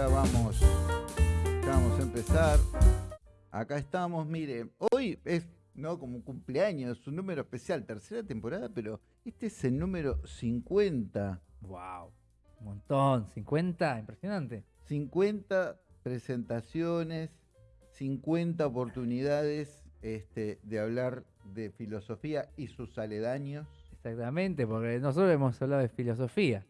ya vamos, ya vamos a empezar. Acá estamos, mire, hoy es no como un cumpleaños, un número especial, tercera temporada, pero este es el número 50. Wow, un montón, 50, impresionante. 50 presentaciones, 50 oportunidades este, de hablar de filosofía y sus aledaños. Exactamente, porque nosotros hemos hablado de filosofía.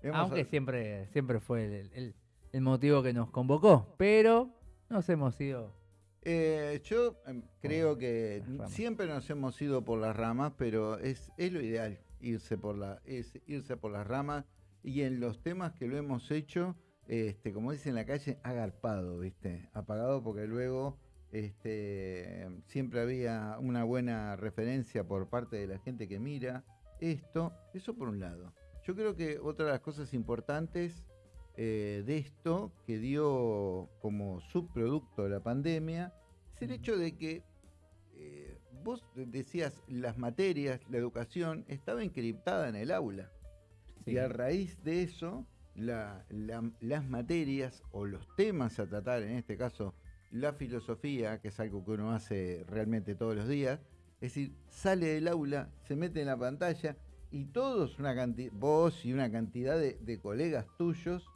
Hemos aunque siempre, siempre fue el, el- el motivo que nos convocó. Pero nos hemos ido. Eh, yo em, creo que siempre nos hemos ido por las ramas, pero es, es lo ideal irse por la, es irse por las ramas y en los temas que lo hemos hecho, este, como dicen en la calle, agarpado, ¿viste? Apagado porque luego este, siempre había una buena referencia por parte de la gente que mira esto. Eso por un lado. Yo creo que otra de las cosas importantes eh, de esto que dio como subproducto de la pandemia es el hecho de que eh, vos decías las materias, la educación estaba encriptada en el aula. Sí. Y a raíz de eso, la- la- las materias o los temas a tratar, en este caso la filosofía, que es algo que uno hace realmente todos los días, es decir, sale del aula, se mete en la pantalla y todos, una cantidad, vos y una cantidad de, de colegas tuyos,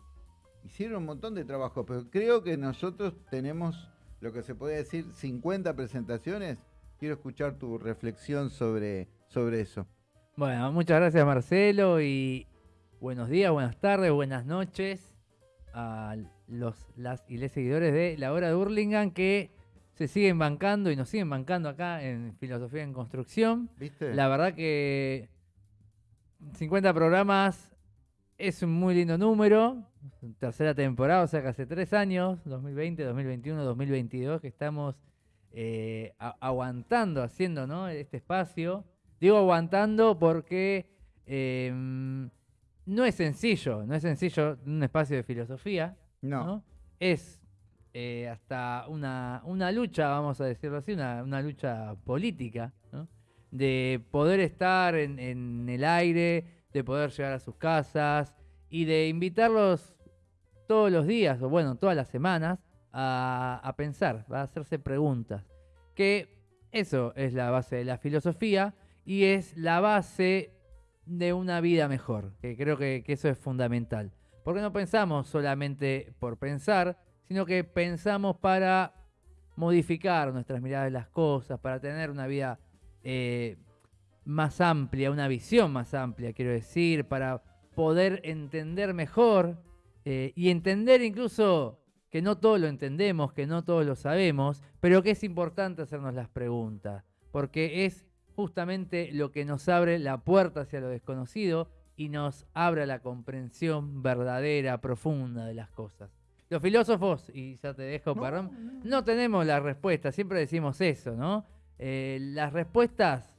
hicieron un montón de trabajo, pero creo que nosotros tenemos lo que se podría decir 50 presentaciones. Quiero escuchar tu reflexión sobre, sobre eso. Bueno, muchas gracias Marcelo y buenos días, buenas tardes, buenas noches a los las y les seguidores de la hora de Hurlingham que se siguen bancando y nos siguen bancando acá en Filosofía en Construcción. ¿Viste? La verdad que 50 programas es un muy lindo número. Tercera temporada, o sea que hace tres años, 2020, 2021, 2022, que estamos eh, aguantando, haciendo ¿no? este espacio. Digo aguantando porque eh, no es sencillo, no es sencillo un espacio de filosofía. no. ¿no? Es eh, hasta una, una lucha, vamos a decirlo así, una, una lucha política, ¿no? de poder estar en, en el aire, de poder llegar a sus casas y de invitarlos todos los días, o bueno, todas las semanas, a, a pensar, a hacerse preguntas. Que eso es la base de la filosofía y es la base de una vida mejor, que creo que, que eso es fundamental. Porque no pensamos solamente por pensar, sino que pensamos para modificar nuestras miradas de las cosas, para tener una vida eh, más amplia, una visión más amplia, quiero decir, para poder entender mejor eh, y entender incluso que no todo lo entendemos, que no todo lo sabemos, pero que es importante hacernos las preguntas, porque es justamente lo que nos abre la puerta hacia lo desconocido y nos abre la comprensión verdadera, profunda de las cosas. Los filósofos, y ya te dejo, perdón, no tenemos la respuesta, siempre decimos eso, ¿no? Eh, las respuestas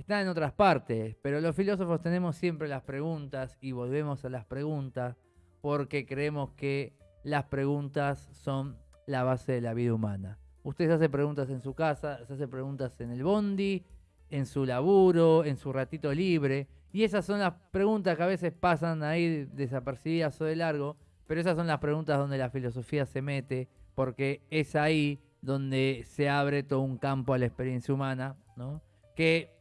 están en otras partes, pero los filósofos tenemos siempre las preguntas y volvemos a las preguntas porque creemos que las preguntas son la base de la vida humana. Usted se hace preguntas en su casa, se hace preguntas en el bondi, en su laburo, en su ratito libre, y esas son las preguntas que a veces pasan ahí desapercibidas o de largo, pero esas son las preguntas donde la filosofía se mete, porque es ahí donde se abre todo un campo a la experiencia humana, ¿no? que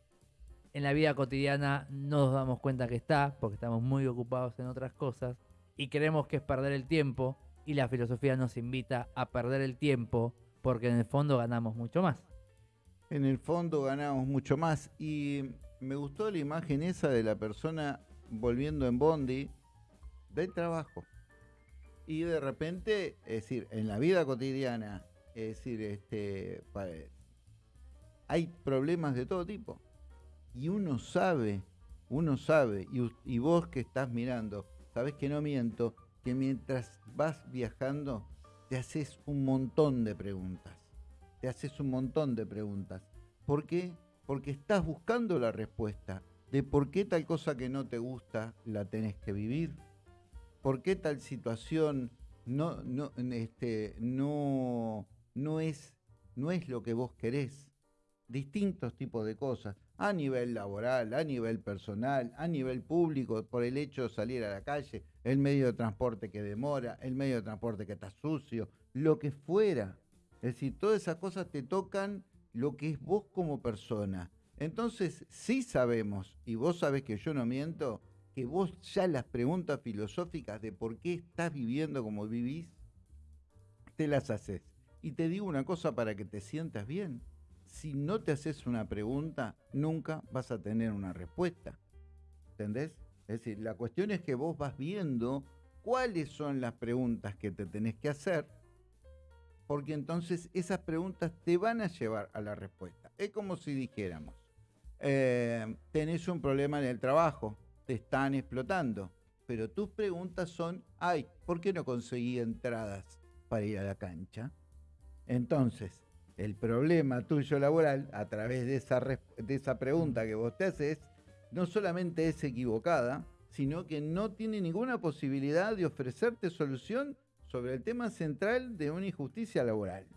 en la vida cotidiana no nos damos cuenta que está, porque estamos muy ocupados en otras cosas, y creemos que es perder el tiempo, y la filosofía nos invita a perder el tiempo, porque en el fondo ganamos mucho más. En el fondo ganamos mucho más. Y me gustó la imagen esa de la persona volviendo en Bondi del trabajo. Y de repente, es decir, en la vida cotidiana, es decir, este, pa- hay problemas de todo tipo. Y uno sabe, uno sabe, y, y vos que estás mirando, sabes que no miento, que mientras vas viajando, te haces un montón de preguntas te haces un montón de preguntas. ¿Por qué? Porque estás buscando la respuesta de por qué tal cosa que no te gusta la tenés que vivir. ¿Por qué tal situación no, no, este, no, no, es, no es lo que vos querés? Distintos tipos de cosas. A nivel laboral, a nivel personal, a nivel público, por el hecho de salir a la calle, el medio de transporte que demora, el medio de transporte que está sucio, lo que fuera. Es decir, todas esas cosas te tocan lo que es vos como persona. Entonces, sí sabemos, y vos sabés que yo no miento, que vos ya las preguntas filosóficas de por qué estás viviendo como vivís, te las haces. Y te digo una cosa para que te sientas bien. Si no te haces una pregunta, nunca vas a tener una respuesta. ¿Entendés? Es decir, la cuestión es que vos vas viendo cuáles son las preguntas que te tenés que hacer, porque entonces esas preguntas te van a llevar a la respuesta. Es como si dijéramos, eh, tenés un problema en el trabajo, te están explotando, pero tus preguntas son, ay, ¿por qué no conseguí entradas para ir a la cancha? Entonces, el problema tuyo laboral, a través de esa, de esa pregunta que vos te haces, no solamente es equivocada, sino que no tiene ninguna posibilidad de ofrecerte solución sobre el tema central de una injusticia laboral.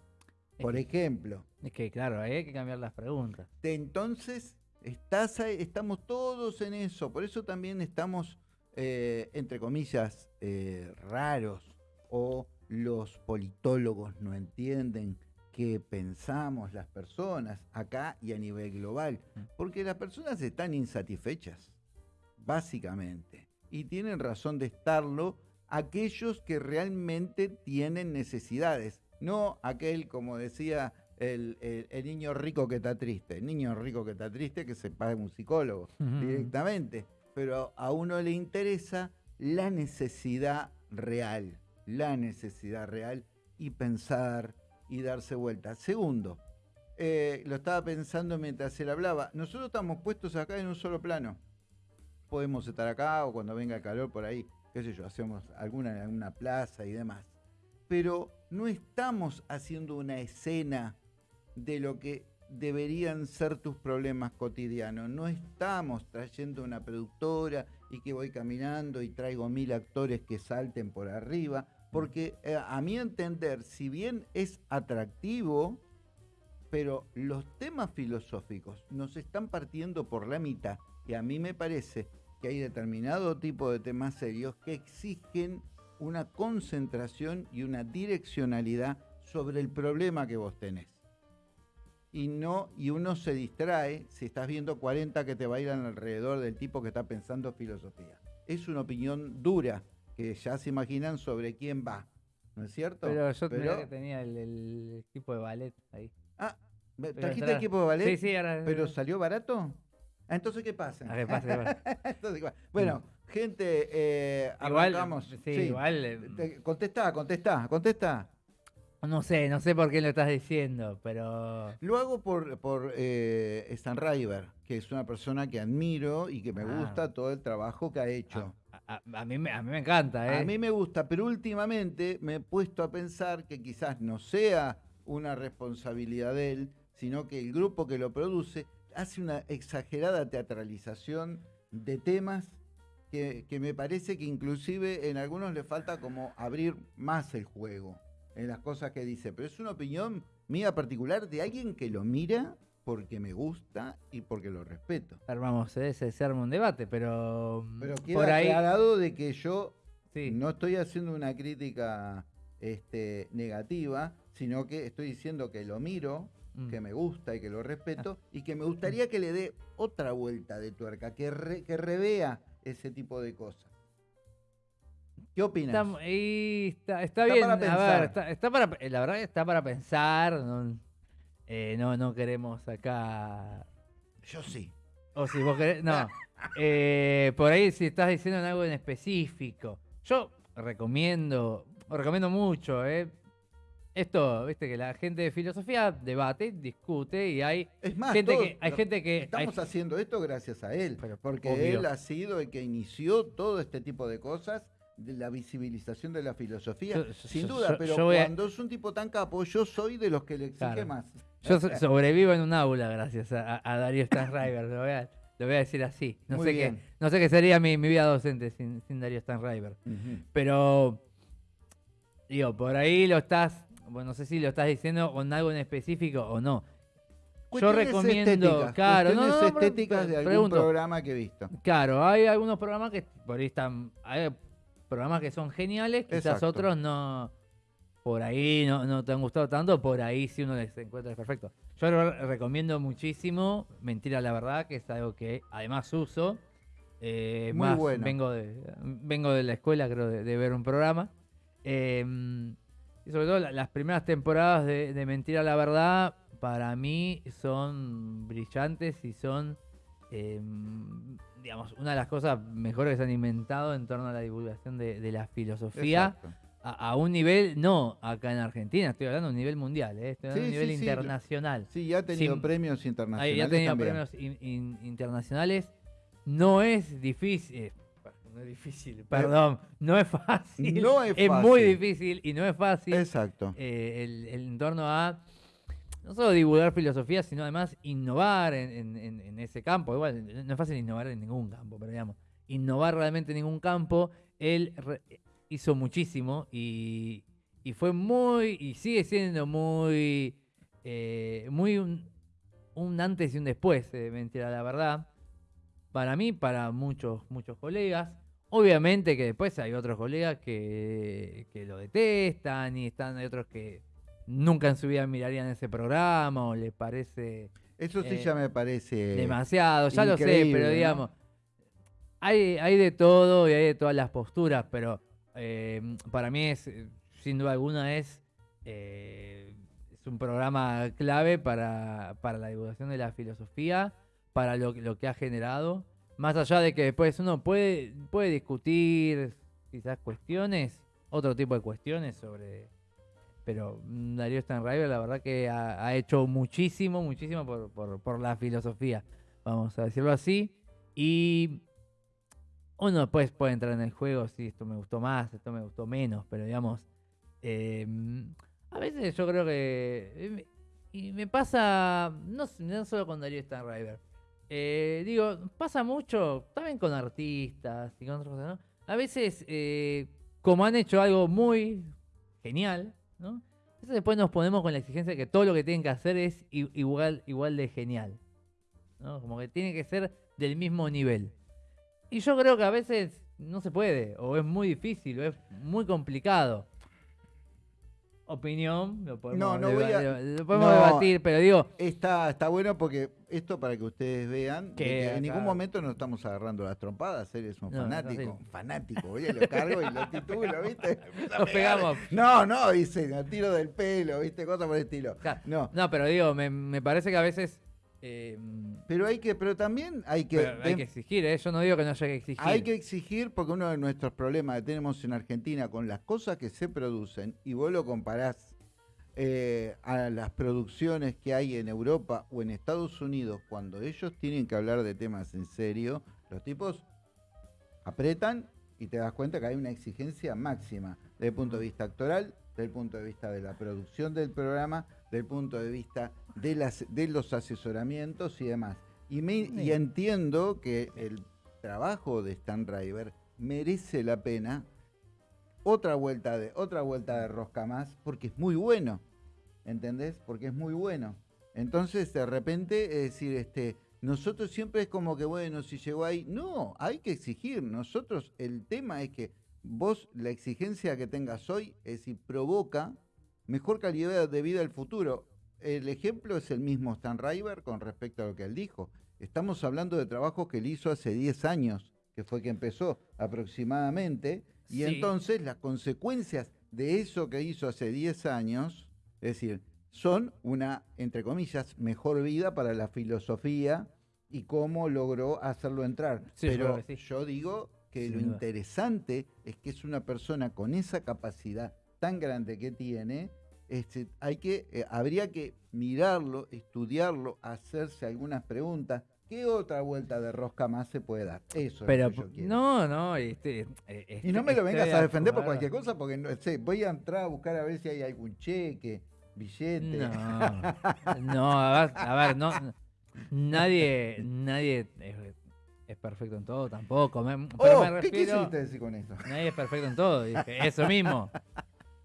Por ejemplo. Es que claro, hay que cambiar las preguntas. entonces, estás estamos todos en eso. Por eso también estamos, eh, entre comillas, eh, raros o los politólogos no entienden qué pensamos las personas acá y a nivel global. Mm. Porque las personas están insatisfechas, básicamente. Y tienen razón de estarlo aquellos que realmente tienen necesidades, no aquel, como decía el, niño rico que está triste, el niño rico que está triste que se pague un psicólogo directamente, pero a uno le interesa la necesidad real, la necesidad real y pensar y darse vuelta. Segundo, eh, lo estaba pensando mientras él hablaba, nosotros estamos puestos acá en un solo plano. Podemos estar acá o cuando venga el calor por ahí qué sé yo, hacemos alguna en una plaza y demás. Pero no estamos haciendo una escena de lo que deberían ser tus problemas cotidianos. No estamos trayendo una productora y que voy caminando y traigo mil actores que salten por arriba, porque eh, a mi entender, si bien es atractivo, pero los temas filosóficos nos están partiendo por la mitad y a mí me parece que hay determinado tipo de temas serios que exigen una concentración y una direccionalidad sobre el problema que vos tenés. Y no, y uno se distrae si estás viendo 40 que te bailan alrededor del tipo que está pensando filosofía. Es una opinión dura que ya se imaginan sobre quién va. ¿No es cierto? Pero yo que tenía el, equipo de ballet ahí. Ah, ¿trajiste equipo de ballet? Sí, sí, ahora. ¿Pero salió barato? Ah, entonces, ¿qué pasa? bueno, gente, eh, igual, Sí, igual. Eh, contesta, contesta, contesta. No sé, no sé por qué lo estás diciendo, pero... Lo hago por, por eh, Stan River, que es una persona que admiro y que me ah. gusta todo el trabajo que ha hecho. A, mí, a mí me encanta, ¿eh? A mí me gusta, pero últimamente me he puesto a pensar que quizás no sea una responsabilidad de él, sino que el grupo que lo produce hace una exagerada teatralización de temas que, me parece que inclusive en algunos le falta como abrir más el juego en las cosas que dice. Pero es una opinión mía particular de alguien que lo mira porque me gusta y porque lo respeto. Armamos ese, se arma un debate, pero, pero queda por ahí... aclarado de que yo no estoy haciendo una crítica este, negativa, sino que estoy diciendo que lo miro Mm. que me gusta y que lo respeto, ah. y que me gustaría que le dé otra vuelta de tuerca, que, que revea ese tipo de cosas. ¿Qué opinas? Está, está, bien, para pensar. está, para, la verdad está para pensar, no, eh, no, queremos acá... Yo sí. O si vos querés, no. Eh, por ahí si estás diciendo algo en específico. Yo recomiendo, recomiendo mucho, eh, esto, viste, que la gente de filosofía debate, discute y hay gente que hay gente que estamos haciendo esto gracias a él, porque él ha sido el que inició todo este tipo de cosas de la visibilización de la filosofía, sin duda, pero cuando es un tipo tan capo, yo soy de los que le exige más. Yo sobrevivo en un aula gracias a, Darío Stanriver, lo, voy a, lo voy a decir así. No sé qué, no sé qué sería mi, vida docente sin, sin Darío Stanriver. Pero digo, por ahí lo estás bueno, no sé si lo estás diciendo con algo en específico o no. Cuestiones recomiendo, estéticas, claro, no, no, no, pero- estéticas de algún pregunto. programa que he visto. Claro, hay algunos programas que por ahí están. Hay programas que son geniales, quizás Exacto. otros no. Por ahí no, no te han gustado tanto, por ahí sí uno les encuentra perfecto. Yo lo recomiendo muchísimo Mentira la Verdad, que es algo que además uso. Eh, Muy más bueno. Vengo de, vengo de la escuela, creo, de, de ver un programa. Eh, y sobre todo la- las primeras temporadas de, de Mentira la Verdad, para mí son brillantes y son, eh, digamos, una de las cosas mejores que se han inventado en torno a la divulgación de, de la filosofía. Exacto. A, a un nivel, no acá en Argentina, estoy hablando de un nivel mundial, ¿eh? estoy hablando de un nivel sí, internacional. Sí, ya ha tenido Sin- premios internacionales. ya ha tenido también. premios in- in- internacionales. No es difícil. eh, no es difícil, perdón. No es fácil. No es muy fácil. difícil y no es fácil Exacto. eh, el, el entorno a no solo divulgar filosofía, sino además innovar en, en- ese campo. Igual, no es fácil innovar en ningún campo, pero digamos, innovar realmente en ningún campo. Re- hizo muchísimo y, y fue muy, y sigue siendo muy, eh, muy un, un antes y un después de Mentira la Verdad. Para mí, para muchos, muchos colegas. Obviamente que después hay otros colegas que, que lo detestan y están hay otros que nunca en su vida mirarían ese programa o les parece Eso sí eh, ya me parece. demasiado, ya lo sé, pero ¿no? digamos, hay, hay de todo y hay de todas las posturas, pero eh, para mí es, eh, sin duda alguna, es, eh, es un programa clave para, para la divulgación de la filosofía, para lo, lo que ha generado. Más allá de que después uno puede, puede discutir quizás cuestiones, otro tipo de cuestiones sobre... Pero Darío Stanriver la verdad que ha, ha hecho muchísimo, muchísimo por, por, por la filosofía, vamos a decirlo así. Y uno después puede entrar en el juego, si esto me gustó más, esto me gustó menos, pero digamos, eh, a veces yo creo que... me- Y me pasa, no, no solo con Darío Stanriver, eh, digo, pasa mucho también con artistas y con otras cosas, ¿no? A veces, eh, como han hecho algo muy genial, ¿no? Entonces después nos ponemos con la exigencia de que todo lo que tienen que hacer es igual, igual de genial. ¿no? Como que tiene que ser del mismo nivel. Y yo creo que a veces no se puede, o es muy difícil, o es muy complicado. Opinión, lo podemos, No, no voy a- lo podemos no. debatir, pero digo, Está, está bueno porque esto para que ustedes vean Que en ningún momento nos estamos agarrando las trompadas, él es un No, fanático, un fanático, oye, lo cargo y lo titulo, ¿viste? Nos pegamos. No, no, dice, tiro del pelo, ¿viste? Cosas por el estilo. Claro. No, no, pero digo, me, me parece que a veces eh, pero hay que, pero también hay que, pero hay que exigir, ¿eh? Yo no digo que no haya que exigir. hay que exigir porque uno de nuestros problemas que tenemos en Argentina con las cosas que se producen y vos lo comparás eh, a las producciones que hay en Europa o en Estados Unidos, cuando ellos tienen que hablar de temas en serio, los tipos apretan y te das cuenta que hay una exigencia máxima desde el punto de vista actoral, desde el punto de vista de la producción del programa, desde el punto de vista de, las, de los asesoramientos y demás. Y, me- y Sí. entiendo que el trabajo de Stan Driver merece la pena otra vuelta de otra vuelta de rosca más porque es muy bueno ¿entendés? porque es muy bueno entonces de repente es decir este nosotros siempre es como que bueno si llegó ahí no hay que exigir nosotros el tema es que vos la exigencia que tengas hoy es decir provoca mejor calidad de vida del futuro el ejemplo es el mismo Stan River con respecto a lo que él dijo estamos hablando de trabajos que él hizo hace 10 años que fue que empezó aproximadamente y Sí. entonces las consecuencias de eso que hizo hace 10 años, es decir, son una, entre comillas, mejor vida para la filosofía y cómo logró hacerlo entrar. Sí, Pero sí. yo digo que Sin lo duda. interesante es que es una persona con esa capacidad tan grande que tiene, este, hay que, eh, habría que mirarlo, estudiarlo, hacerse algunas preguntas. ¿Qué otra vuelta de rosca más se puede dar? Eso Pero es lo que yo quiero. no, no, este, eh, Y no me este- lo vengas estoy a de defender por cualquier cosa, porque no sé, voy a entrar a buscar a ver si hay algún cheque, billete. No, no, a ver, a ver, no, nadie, nadie es, es perfecto en todo tampoco. me- pero Oh, me ¿qué refiero, quisiste decir con eso? nadie es perfecto en todo, dije, eso mismo.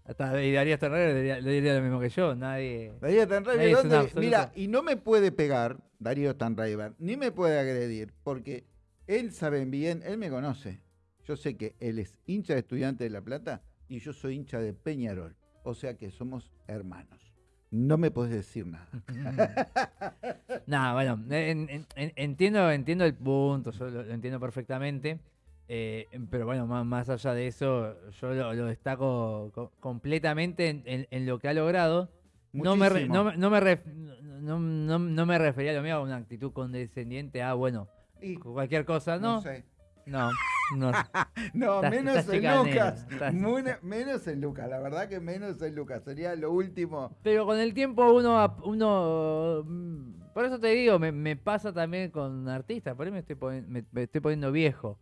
Hasta y Darío Terrero le diría, lo mismo que yo, nadie. Darío Stanraiver, Nadie. Mira, y no me puede pegar Darío Stanraiver, ni me puede agredir, porque él sabe bien, él me conoce. Yo sé que él es hincha de Estudiante de La Plata y yo soy hincha de Peñarol. O sea que somos hermanos. No me puedes decir nada. Nada, bueno, en- en- en- entiendo, entiendo el punto, yo lo, lo entiendo perfectamente. Eh, pero bueno, más, más allá de eso, yo lo, lo destaco co- completamente en, en- en lo que ha logrado. No me, re- no, me- no me ref- no, no- no me refería a lo mío a una actitud condescendiente a, bueno, Y, cualquier cosa, ¿no? sé. No, no. No, Estás- menos estás en Lucas. estás- menos en Lucas. La verdad que menos en Lucas. Sería lo último. Pero con el tiempo uno, uno mm, por eso te digo, me, me pasa también con artistas, por ahí me estoy, me estoy poniendo viejo.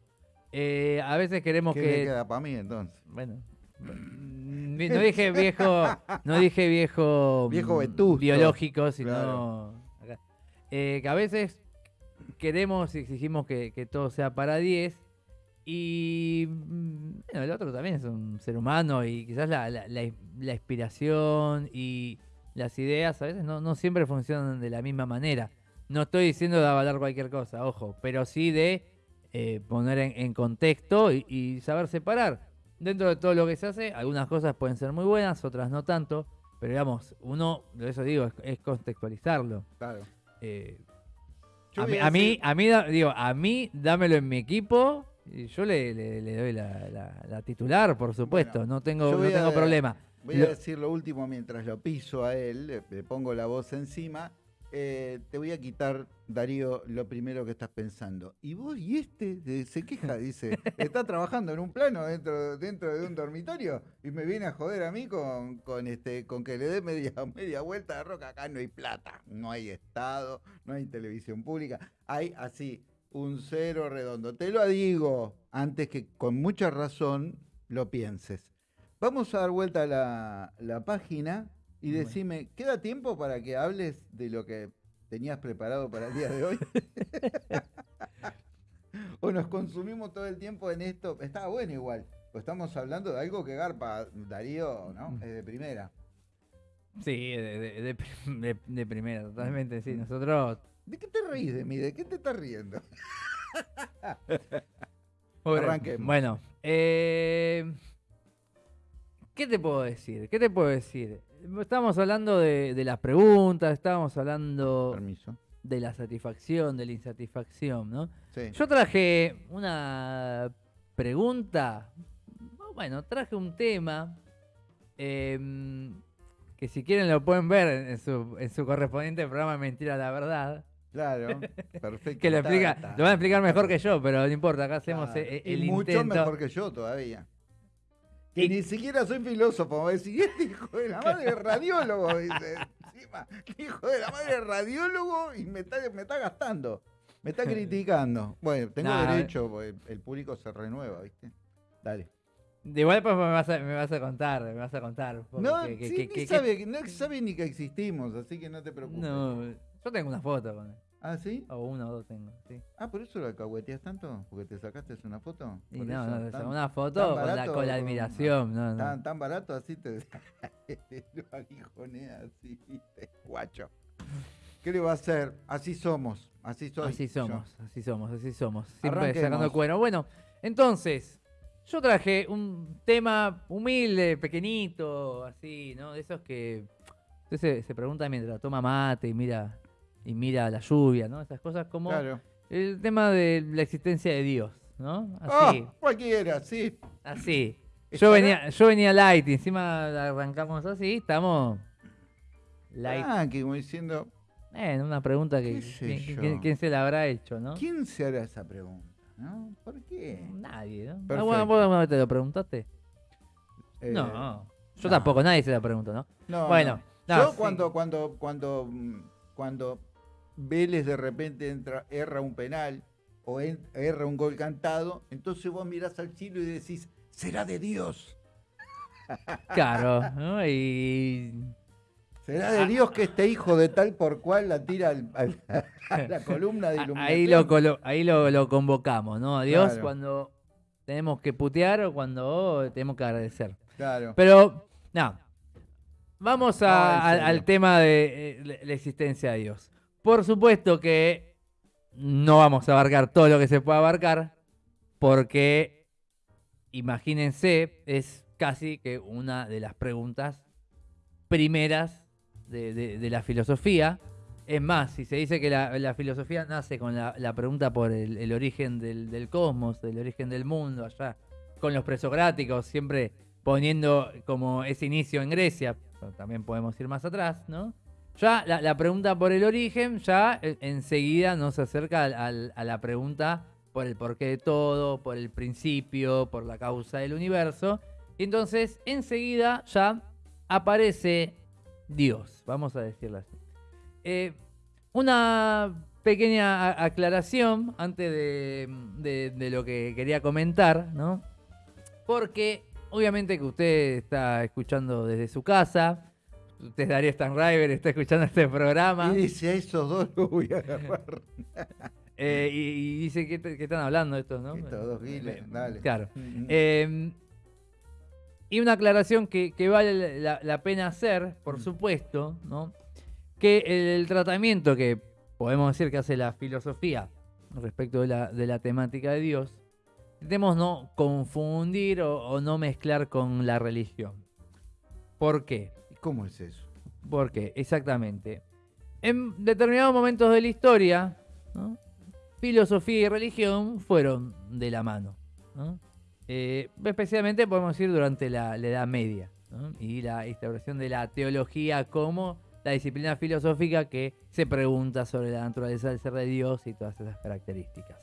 Eh, a veces queremos ¿Qué que... le queda para mí entonces? Bueno, mm, no dije viejo, no dije viejo, Viejo mm, vetusto. biológico, sino Claro. acá. Eh, que a veces queremos y exigimos que, que todo sea para 10 y mm, bueno, el otro también es un ser humano y quizás la, la- la- la inspiración y las ideas a veces no, no siempre funcionan de la misma manera. No estoy diciendo de avalar cualquier cosa, ojo, pero sí de eh, poner en, en contexto y, y saber separar. Dentro de todo lo que se hace, algunas cosas pueden ser muy buenas, otras no tanto, pero digamos, uno, de eso digo, es, es contextualizarlo. Claro. Eh, a, mí, a mí, a digo, a mí dámelo en mi equipo y yo le, le- le doy la, la- la titular, por supuesto, Bueno, no tengo, no tengo a- problema. Voy Lo- a decir lo último mientras lo piso a él, le, le pongo la voz encima. Eh, te voy a quitar, Darío, lo primero que estás pensando. Y vos y este se queja, dice, está trabajando en un plano dentro, dentro de un dormitorio y me viene a joder a mí con, con, este, con que le dé media, media vuelta de roca. Acá no hay plata, no hay Estado, no hay televisión pública. Hay así un cero redondo. Te lo digo antes que con mucha razón lo pienses. Vamos a dar vuelta a la, la página y decime, ¿queda tiempo para que hables de lo que tenías preparado para el día de hoy? ¿O nos consumimos todo el tiempo en esto? Estaba bueno igual, pues estamos hablando de algo que garpa Darío, ¿no? Mm. Es de primera. Sí, de, de- de prim- de- de primera, totalmente, sí. Nosotros... ¿De qué te reís de mí? ¿De qué te estás riendo? Bueno, Arranquemos. Bueno, eh, ¿qué te puedo decir? ¿Qué te puedo decir? Estábamos hablando de, de las preguntas, estábamos hablando Permiso. de la satisfacción, de la insatisfacción, ¿no? Sí. Yo traje una pregunta, bueno, traje un tema em, que si quieren lo pueden ver en, su, en su correspondiente programa Mentira la Verdad, Claro, perfecto. que lo, explica, lo van a explicar mejor que yo, pero no importa, acá hacemos Claro. e- Y el mucho intento. mejor que yo todavía. Que Y- ni siquiera soy filósofo. Decir, este hijo de la madre es radiólogo, dice. Encima, hijo de la madre es radiólogo y me está, me está gastando. Me está criticando. Bueno, tengo Nah, derecho, el público se renueva, ¿viste? Dale. De igual pues me vas, a, me vas a contar, me vas a contar. No, que- sí, que- ni que- sabe, no sabe ni que existimos, así que no te preocupes. No, yo tengo una foto con él. ¿Ah, sí? O una o dos tengo, sí. Ah, ¿por eso lo alcahueteas tanto? ¿Porque te sacaste una foto? Y no, eso, no, tan- una foto con la, con la admiración. No, no. Tan, tan barato así te lo aguijonea así, guacho. ¿Qué le va a hacer? Así somos, así soy. Así yo. somos, así somos, así somos. Siempre Arranquemos. sacando el cuero. Bueno, entonces, yo traje un tema humilde, pequeñito, así, ¿no? De esos que usted se, se pregunta mientras toma mate y mira, y mira la lluvia, ¿no? Esas cosas como Claro. el tema de la existencia de Dios, ¿no? Ah, Así, cualquiera, sí. así. Yo venía, yo venía light y encima arrancamos así, estamos light. Ah, que como diciendo, Eh, una pregunta que ¿Qué sé ¿quién, quién- quién se la habrá hecho, no? ¿quién se hará esa pregunta? ¿No? ¿Por qué? Nadie, ¿no? Ah, Perfecto. bueno, ¿vos alguna vez te lo preguntaste? Eh, no, yo no. tampoco, nadie se lo preguntó, ¿no? no, bueno, no. no, Yo sí. cuando, cuando, cuando, mm, cuando Vélez de repente entra, erra un penal o en- erra un gol cantado, entonces vos mirás al cielo y decís, será de Dios. Claro, ¿no? Y ¿Será Ah. de Dios que este hijo de tal por cual la tira al- al- a la columna de iluminación? ahí lo, ahí lo, lo convocamos, ¿no? A Dios Claro. cuando tenemos que putear o cuando tenemos que agradecer. Claro. Pero No. Vamos a- al- tema de eh, la existencia de Dios. Por supuesto que no vamos a abarcar todo lo que se puede abarcar, porque imagínense, es casi que una de las preguntas primeras de, la filosofía. Es más, si se dice que la, filosofía nace con la, pregunta por el, origen del, del cosmos, el origen del mundo, allá con los presocráticos, siempre poniendo como ese inicio en Grecia, también podemos ir más atrás, ¿no? Ya la, pregunta por el origen, ya eh, enseguida nos acerca a la pregunta por el porqué de todo, por el principio, por la causa del universo. Y entonces, enseguida ya aparece Dios, vamos a decirlo así. Eh, una pequeña aclaración antes de lo que quería comentar, ¿no? Porque obviamente que usted está escuchando desde su casa, usted Darío Stanriver, está escuchando este programa Y dice, a esos dos los voy a agarrar. eh, y, y dice que, que están hablando estos, ¿no? Estos dos giles, Eh, dale. Claro. Mm. Eh, y una aclaración que, que vale la, la pena hacer, por Mm. supuesto, ¿no? Que el, el tratamiento que podemos decir que hace la filosofía respecto de la, de la temática de Dios, intentemos no confundir o, o no mezclar con la religión. ¿Por qué? ¿Y ¿Cómo es eso? Porque, exactamente, en determinados momentos de la historia, filosofía y religión fueron de la mano. ¿no? Eh, especialmente podemos decir durante la, Edad Media y la instauración de la teología como la disciplina filosófica que se pregunta sobre la naturaleza del ser de Dios y todas esas características.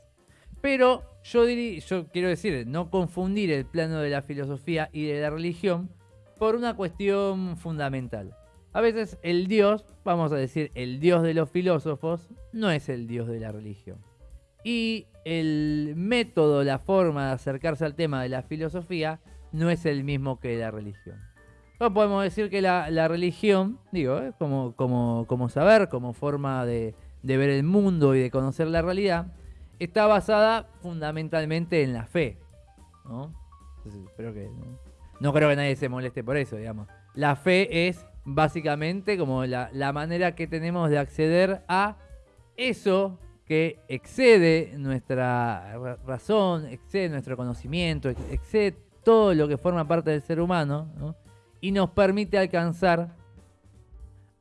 Pero yo, diri- yo quiero decir, no confundir el plano de la filosofía y de la religión por una cuestión fundamental. A veces el Dios, vamos a decir, el Dios de los filósofos, no es el Dios de la religión. Y el método, la forma de acercarse al tema de la filosofía, no es el mismo que la religión. No podemos decir que la, religión, digo, ¿eh? como, saber, como forma de, ver el mundo y de conocer la realidad, está basada fundamentalmente en la fe. ¿no? Entonces, espero que. No creo que nadie se moleste por eso, digamos. La fe es básicamente como la, la manera que tenemos de acceder a eso que excede nuestra ra- razón, excede nuestro conocimiento, ex- excede todo lo que forma parte del ser humano, ¿no? y nos permite alcanzar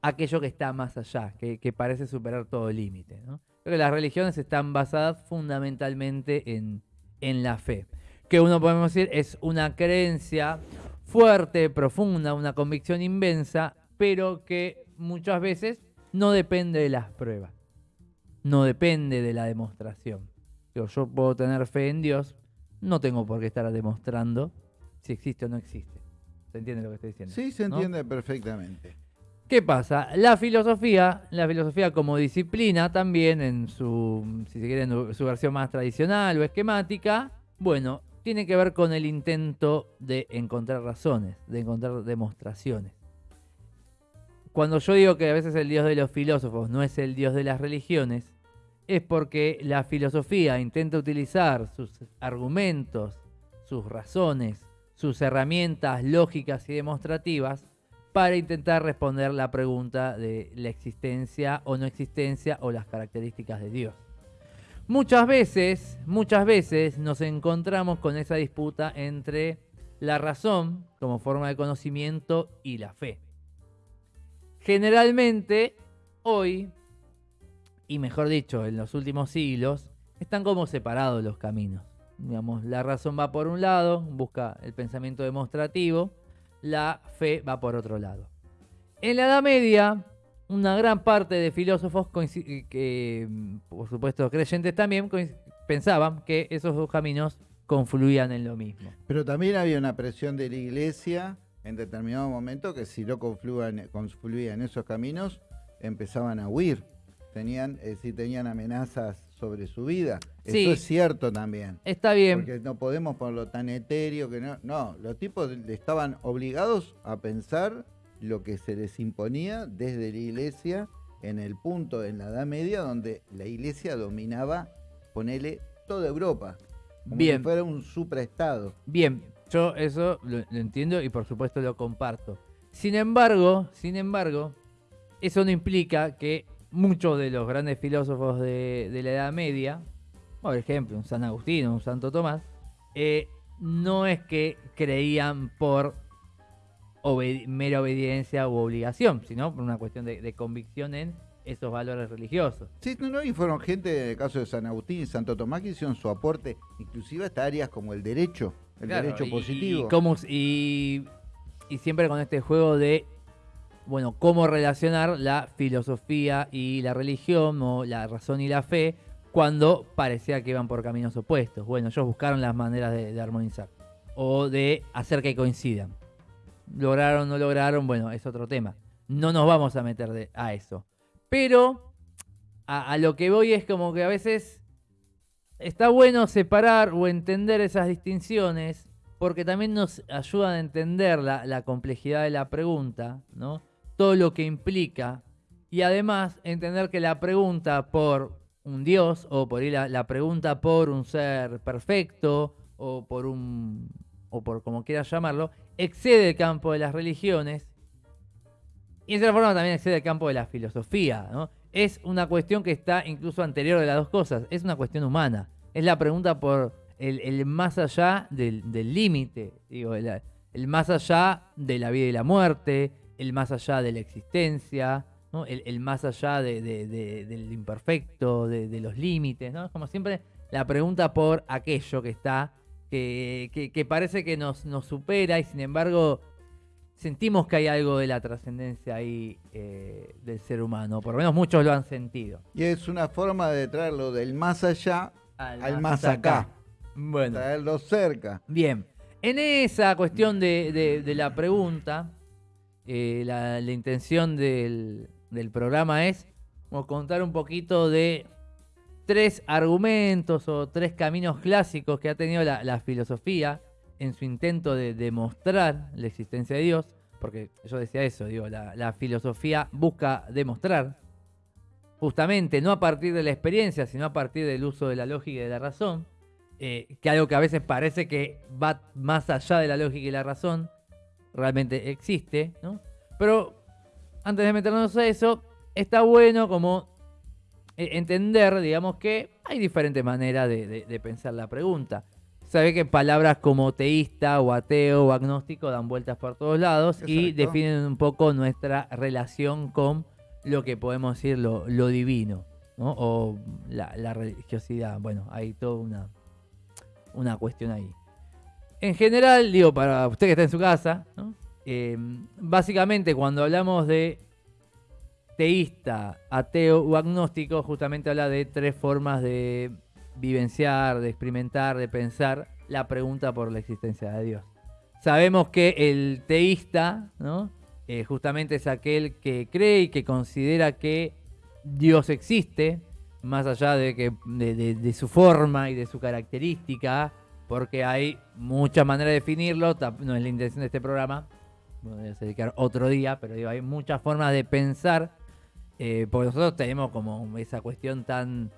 aquello que está más allá, que, que parece superar todo límite. ¿no? Creo que las religiones están basadas fundamentalmente en, en la fe, que uno podemos decir es una creencia fuerte, profunda, una convicción inmensa, pero que muchas veces no depende de las pruebas, no depende de la demostración. Digo, yo puedo tener fe en Dios, no tengo por qué estar demostrando si existe o no existe. ¿Se entiende lo que estoy diciendo? Sí, se ¿no? entiende perfectamente. ¿Qué pasa? La filosofía, la filosofía como disciplina también en su, si se quiere, en su versión más tradicional o esquemática, bueno, tiene que ver con el intento de encontrar razones, de encontrar demostraciones. Cuando yo digo que a veces el dios de los filósofos no es el dios de las religiones, es porque la filosofía intenta utilizar sus argumentos, sus razones, sus herramientas lógicas y demostrativas para intentar responder la pregunta de la existencia o no existencia o las características de Dios. Muchas veces, muchas veces nos encontramos con esa disputa entre la razón como forma de conocimiento y la fe. Generalmente, hoy, y mejor dicho, en los últimos siglos, están como separados los caminos. Digamos, la razón va por un lado, busca el pensamiento demostrativo, la fe va por otro lado. En la Edad Media, una gran parte de filósofos, coinci- que mm, por supuesto creyentes también, pensaban que esos dos caminos confluían en lo mismo. Pero también había una presión de la iglesia en determinado momento que si no confluían, confluían esos caminos, empezaban a huir. Tenían, decir, tenían amenazas sobre su vida. Sí. Eso es cierto también. Está bien, Porque no podemos ponerlo tan etéreo que no. No, los tipos estaban obligados a pensar lo que se les imponía desde la iglesia en el punto en la Edad Media donde la iglesia dominaba, ponele, toda Europa. Como Bien. si fuera un supraestado. bien. Yo eso lo, lo entiendo y por supuesto lo comparto. Sin embargo, sin embargo, eso no implica que muchos de los grandes filósofos de, de la Edad Media, por ejemplo, un San Agustín o un Santo Tomás, eh, no es que creían por obedi- mera obediencia u obligación, sino por una cuestión de, de convicción en esos valores religiosos. Sí, no, no, y fueron gente, en el caso de San Agustín y Santo Tomás, que hicieron su aporte, inclusive hasta áreas como el derecho, el Claro, derecho y- positivo. Y, cómo s- y- y siempre con este juego de, bueno, cómo relacionar la filosofía y la religión, o la razón y la fe, cuando parecía que iban por caminos opuestos. Bueno, ellos buscaron las maneras de, de armonizar, o de hacer que coincidan. Lograron, no lograron, bueno, es otro tema. No nos vamos a meter a eso. Pero a, lo que voy es como que a veces está bueno separar o entender esas distinciones porque también nos ayudan a entender la, complejidad de la pregunta, ¿no? Todo lo que implica y además entender que la pregunta por un Dios o por la, la pregunta por un ser perfecto o por un o por como quieras llamarlo, excede el campo de las religiones y de cierta forma también excede el campo de la filosofía. Es una cuestión que está incluso anterior de las dos cosas, es una cuestión humana. Es la pregunta por el, más allá del límite, digo, el, más allá de la vida y la muerte, el más allá de la existencia, el, más allá de- de- de- del imperfecto, de, de los límites, ¿no? Como siempre, la pregunta por aquello que está, que, que- que parece que nos, nos supera y sin embargo sentimos que hay algo de la trascendencia ahí eh, del ser humano, por lo menos muchos lo han sentido. Y es una forma de traerlo del más allá al más acá, Bueno. traerlo cerca. Bien, en esa cuestión de, de- de la pregunta, eh, la, la intención del, del programa es como contar un poquito de tres argumentos o tres caminos clásicos que ha tenido la, filosofía en su intento de demostrar la existencia de Dios, porque yo decía eso, digo, la, filosofía busca demostrar, justamente no a partir de la experiencia, sino a partir del uso de la lógica y de la razón, eh, que algo que a veces parece que va más allá de la lógica y la razón, realmente existe, ¿no? Pero antes de meternos a eso, está bueno como entender, digamos, que hay diferentes maneras de, de- de pensar la pregunta. Sabe que palabras como teísta o ateo o agnóstico dan vueltas por todos lados y definen un poco nuestra relación con lo que podemos decir lo, lo divino, ¿no? O la, la religiosidad. Bueno, hay toda una, una cuestión ahí. En general, digo, para usted que está en su casa, ¿no? Eh, básicamente cuando hablamos de teísta, ateo o agnóstico, justamente habla de tres formas de vivenciar, de experimentar, de pensar la pregunta por la existencia de Dios. Sabemos que el teísta, ¿no? Eh, justamente es aquel que cree y que considera que Dios existe, más allá de, que, de, su forma y de su característica, porque hay muchas maneras de definirlo, no es la intención de este programa, voy a dedicar otro día, pero digo, hay muchas formas de pensar, eh, porque nosotros tenemos como esa cuestión tan,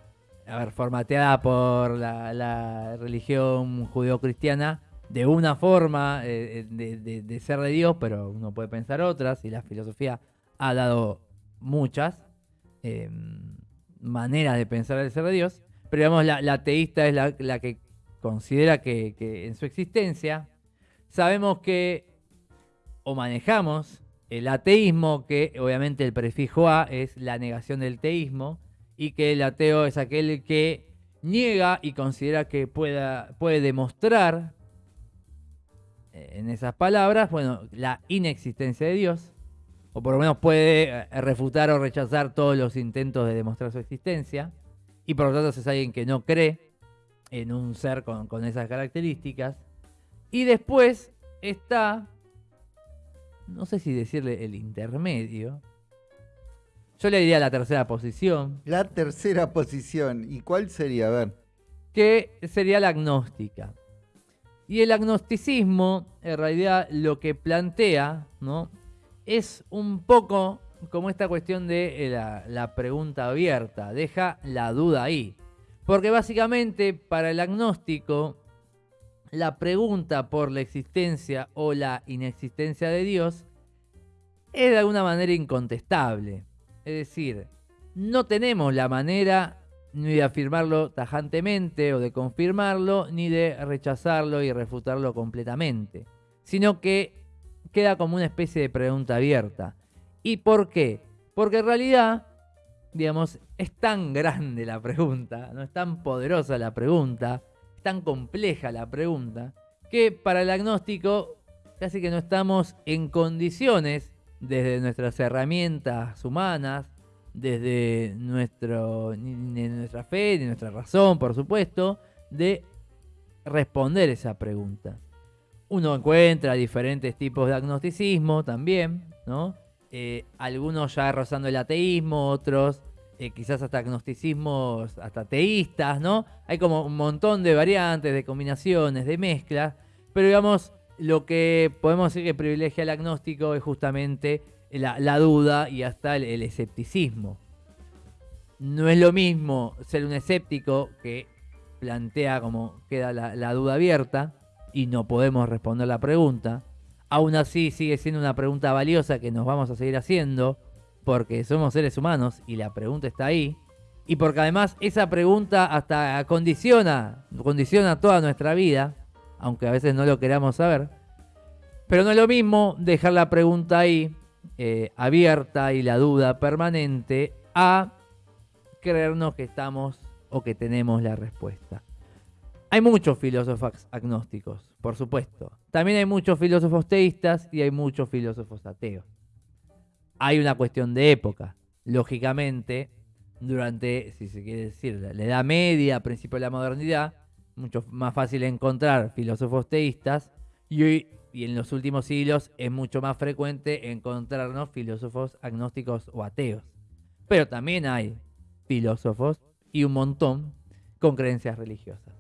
a formateada por la, la religión judeocristiana, de una forma eh, de, de- ser de Dios, pero uno puede pensar otras, y la filosofía ha dado muchas eh, maneras de pensar el ser de Dios, pero digamos, la, teísta es la, que considera que en su existencia sabemos que o manejamos el ateísmo, que obviamente el prefijo a es la negación del teísmo, y que el ateo es aquel que niega y considera que pueda, puede demostrar, eh, en esas palabras, bueno, la inexistencia de Dios, o por lo menos puede eh, refutar o rechazar todos los intentos de demostrar su existencia, y por lo tanto es alguien que no cree en un ser con, con esas características. Y después está, no sé si decirle el intermedio, yo le diría la tercera posición, La tercera posición. ¿Y cuál sería? A ver. que sería la agnóstica. Y el agnosticismo, en realidad, lo que plantea, ¿no? Es un poco como esta cuestión de eh, la, la pregunta abierta, deja la duda ahí. Porque básicamente para el agnóstico, la pregunta por la existencia o la inexistencia de Dios es de alguna manera incontestable. Es decir, no tenemos la manera ni de afirmarlo tajantemente o de confirmarlo, ni de rechazarlo y refutarlo completamente, sino que queda como una especie de pregunta abierta. ¿Y por qué? Porque en realidad, digamos, es tan grande la pregunta, no es tan poderosa la pregunta, tan compleja la pregunta, que para el agnóstico casi que no estamos en condiciones, desde nuestras herramientas humanas, desde nuestro, nuestra fe, de nuestra razón, por supuesto, de responder esa pregunta. Uno encuentra diferentes tipos de agnosticismo también, ¿no? Eh, algunos ya rozando el ateísmo, otros eh, quizás hasta agnosticismos, hasta teístas, ¿no? Hay como un montón de variantes, de combinaciones, de mezclas, pero digamos, lo que podemos decir que privilegia el agnóstico es justamente la, duda y hasta el, escepticismo. No es lo mismo ser un escéptico que plantea como queda la, duda abierta y no podemos responder la pregunta. Aún así sigue siendo una pregunta valiosa que nos vamos a seguir haciendo porque somos seres humanos y la pregunta está ahí. Y porque además esa pregunta hasta condiciona, condiciona toda nuestra vida, aunque a veces no lo queramos saber. Pero no es lo mismo dejar la pregunta ahí eh, abierta y la duda permanente a creernos que estamos o que tenemos la respuesta. Hay muchos filósofos agnósticos, por supuesto. También hay muchos filósofos teístas y hay muchos filósofos ateos. Hay una cuestión de época. Lógicamente, durante, si se quiere decir, la Edad Media, principio de la modernidad, mucho más fácil encontrar filósofos teístas y hoy y en los últimos siglos es mucho más frecuente encontrarnos filósofos agnósticos o ateos. Pero también hay filósofos y un montón con creencias religiosas.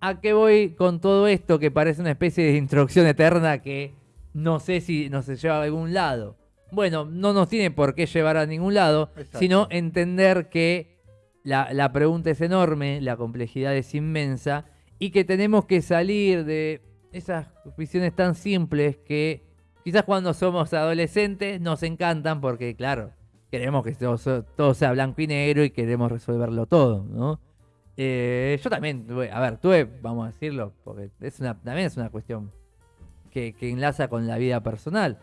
¿A qué voy con todo esto que parece una especie de introducción eterna que no sé si nos lleva a algún lado? Bueno, no nos tiene por qué llevar a ningún lado, sino entender que la, la pregunta es enorme, la complejidad es inmensa y que tenemos que salir de esas visiones tan simples que quizás cuando somos adolescentes nos encantan porque, claro, queremos que todo, sea blanco y negro y queremos resolverlo todo, ¿no? Eh, yo también, a ver, tuve, vamos a decirlo, porque es una, también es una cuestión que, enlaza con la vida personal.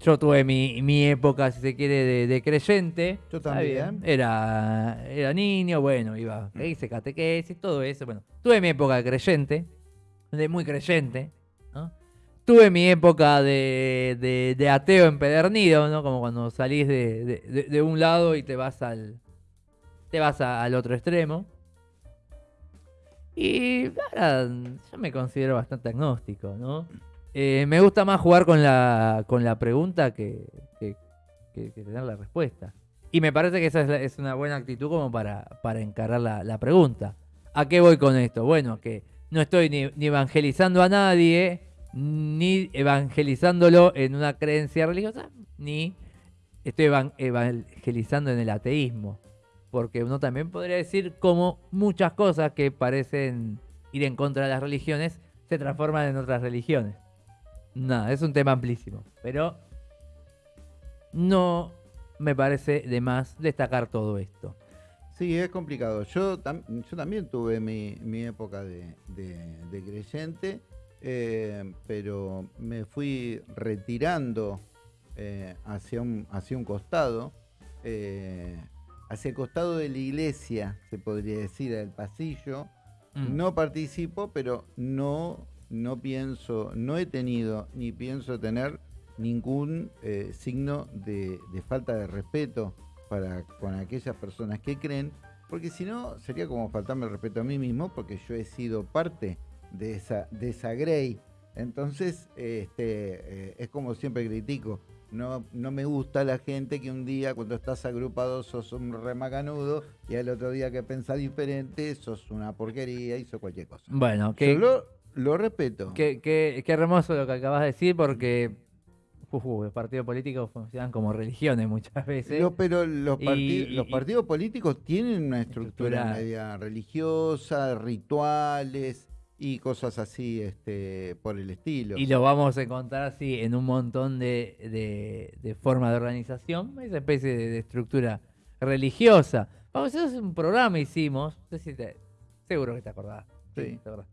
Yo tuve mi, época, si se quiere, de, creyente. Yo también. Era, era niño, bueno, iba, hice catequesis, todo eso. Bueno, tuve mi época de creyente de muy creyente. Tuve mi época de, ateo empedernido, ¿no? Como cuando salís de, un lado y te vas al. te vas al otro extremo. Y ahora yo me considero bastante agnóstico, ¿no? Eh, me gusta más jugar con la, con la pregunta que, tener la respuesta. Y me parece que esa es, una buena actitud como para, para encarar la, la pregunta. ¿A qué voy con esto? Bueno, que no estoy ni, evangelizando a nadie, ni evangelizándolo en una creencia religiosa, ni estoy evangelizando en el ateísmo. Porque uno también podría decir como muchas cosas que parecen ir en contra de las religiones se transforman en otras religiones. Nada, es un tema amplísimo. Pero no me parece de más destacar todo esto. Sí, es complicado. Yo, yo también tuve mi, época de, creyente, eh, pero me fui retirando eh, hacia, un, hacia un costado, eh, hacia el costado de la iglesia, se podría decir, del pasillo. Mm. No participo, pero no, no pienso, no he tenido ni pienso tener ningún signo de falta de respeto para con aquellas personas que creen, porque si no sería como faltarme el respeto a mí mismo, porque yo he sido parte de esa, de esa Grey. Entonces, este, eh, es como siempre critico. No, no me gusta la gente que un día cuando estás agrupado sos un remacanudo y al otro día que pensás diferente sos una porquería y sos cualquier cosa. Bueno, que... Lo, lo, respeto. Qué, qué, qué hermoso lo que acabas de decir porque los partidos políticos funcionan como religiones muchas veces. pero los, los partidos políticos tienen una estructura, media religiosa, rituales, y cosas así este, por el estilo. Y lo vamos a encontrar así en un montón de, de, de formas de organización, esa especie de, de estructura religiosa. Vamos a hacer un programa hicimos, no sé si te- seguro que te acordás. Sí. te acordás.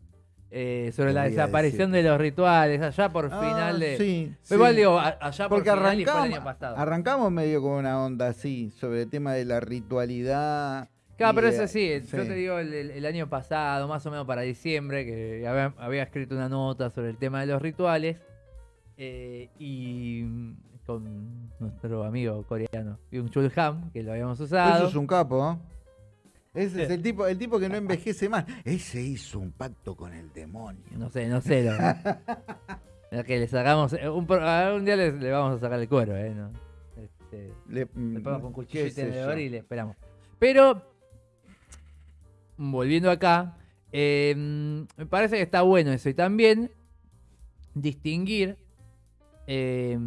Eh, sobre la desaparición decir. de los rituales, allá por Ah, final de... Sí, Pero Igual sí. digo, allá Porque por final el arrancamos, año pasado. arrancamos medio con una onda así, sobre el tema de la ritualidad. Claro, pero eso sí, yo sí. te digo, el, año pasado, más o menos para diciembre, que había, había escrito una nota sobre el tema de los rituales, eh, y con nuestro amigo coreano, Byung Chul Ham, que lo habíamos usado. Eso es un capo, ¿eh? Ese es el tipo, el tipo que no envejece más. Ese hizo un pacto con el demonio. No sé, no sé. Lo, que le sacamos, eh, un, pro- a un día le, vamos a sacar el cuero, ¿eh? ¿no? Este, Le, Le ponemos con cuchillo y y le esperamos. Pero, volviendo acá, eh, me parece que está bueno eso. Y también distinguir, eh,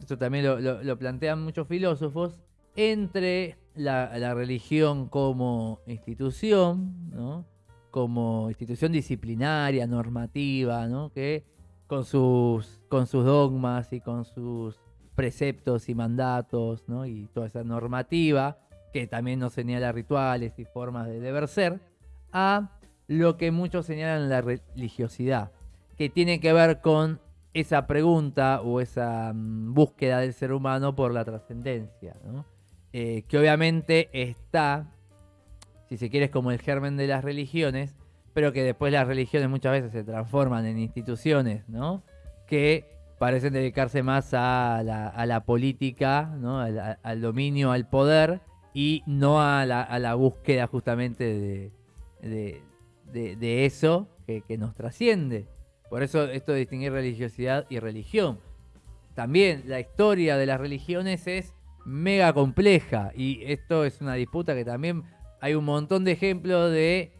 esto también lo, lo- lo plantean muchos filósofos, entre la, religión como institución, ¿no? como institución disciplinaria, normativa, ¿no? que con sus, con sus dogmas y con sus preceptos y mandatos, ¿no? Y toda esa normativa, que también nos señala rituales y formas de deber ser, a lo que muchos señalan la religiosidad, que tiene que ver con esa pregunta o esa mm, búsqueda del ser humano por la trascendencia, ¿no? Eh, que obviamente está, si se quiere, como el germen de las religiones, pero que después las religiones muchas veces se transforman en instituciones, ¿no? Que parecen dedicarse más a la, política, al, dominio, al poder, y no a la, búsqueda justamente de eso que, que nos trasciende. Por eso esto de distinguir religiosidad y religión. También la historia de las religiones es mega compleja y esto es una disputa que también hay un montón de ejemplos de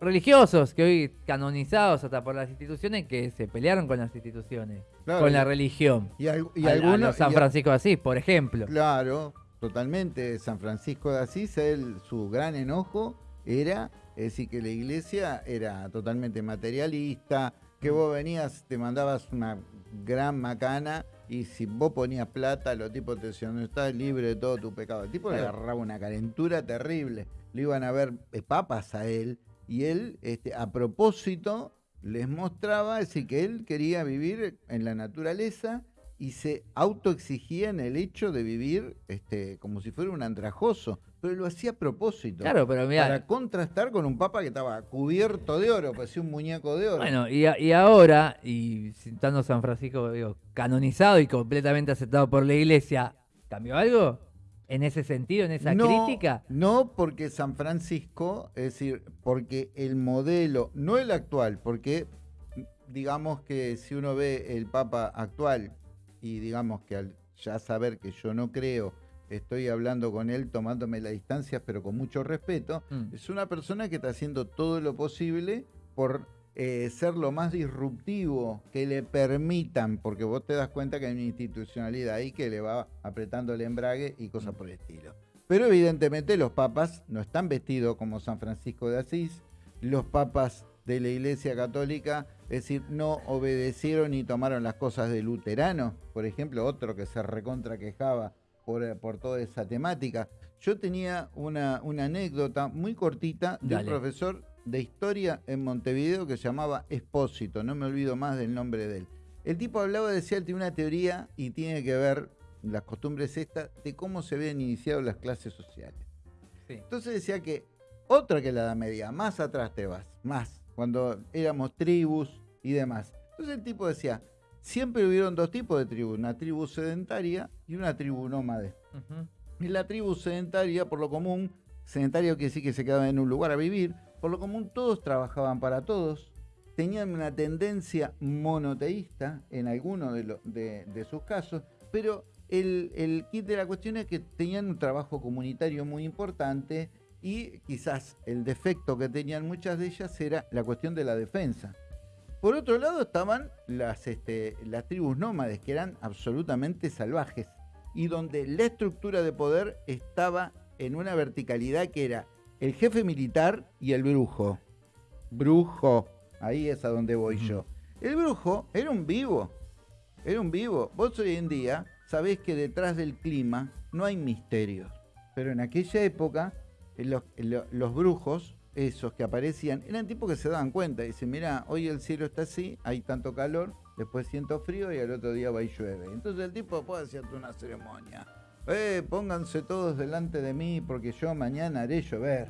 religiosos que hoy canonizados hasta por las instituciones que se pelearon con las instituciones, Claro, con y- la religión. Y, al- y Al- a algunos. San Francisco de Asís, por ejemplo. Claro, totalmente. San Francisco de Asís, él, su gran enojo era es decir, que la iglesia era totalmente materialista, que vos venías, te mandabas una gran macana y si vos ponías plata, los tipos te decían, no estás libre de todo tu pecado. El tipo le agarraba una calentura terrible. Le iban a ver eh, papas a él y él, este, a propósito, les mostraba decir, que él quería vivir en la naturaleza y se autoexigía en el hecho de vivir este, como si fuera un andrajoso, pero lo hacía a propósito. Claro, pero mira, Para contrastar con un papa que estaba cubierto de oro, parecía un muñeco de oro. Bueno, y, a- y ahora, y citando San Francisco, digo, canonizado y completamente aceptado por la iglesia, ¿cambió algo? ¿En ese sentido, en esa no, crítica? No, porque San Francisco, es decir, porque el modelo, no el actual, porque digamos que si uno ve el Papa actual y digamos que al ya saber que yo no creo, estoy hablando con él tomándome las distancias, pero con mucho respeto, Mm. es una persona que está haciendo todo lo posible por eh, ser lo más disruptivo que le permitan, porque vos te das cuenta que hay una institucionalidad ahí que le va apretando el embrague y cosas por el estilo. Pero evidentemente los papas no están vestidos como San Francisco de Asís, los papas de la Iglesia Católica, es decir, no obedecieron y tomaron las cosas de Luterano, por ejemplo, otro que se recontra quejaba por, eh, por toda esa temática. Yo tenía una, una anécdota muy cortita de Dale. un profesor de historia en Montevideo que se llamaba Espósito, no me olvido más del nombre de él. El tipo hablaba, decía, él tiene una teoría y tiene que ver las costumbres estas de cómo se habían iniciado las clases sociales. Sí. Entonces decía que otra que la Edad Media, más atrás te vas, más, cuando éramos tribus y demás. Entonces el tipo decía, siempre hubieron dos tipos de tribus, una tribu sedentaria y una tribu nómade. Y la tribu sedentaria, por lo común, sedentario quiere decir que se quedaba en un lugar a vivir, por lo común todos trabajaban para todos, tenían una tendencia monoteísta en algunos de- de sus casos, pero el, el kit de la cuestión es que tenían un trabajo comunitario muy importante y quizás el defecto que tenían muchas de ellas era la cuestión de la defensa. Por otro lado estaban las, este, las tribus nómades, que eran absolutamente salvajes, y donde la estructura de poder estaba en una verticalidad que era el jefe militar y el brujo. Brujo, Ahí es a donde voy yo. El brujo era un vivo. Era un vivo. Vos hoy en día sabés que detrás del clima no hay misterios. Pero en aquella época, los, lo- los brujos, esos que aparecían, eran tipos que se daban cuenta. Dicen, mira, hoy el cielo está así, hay tanto calor, después siento frío y al otro día va y llueve. Entonces el tipo puede hacerte una ceremonia. Eh, pónganse todos delante de mí porque yo mañana haré llover.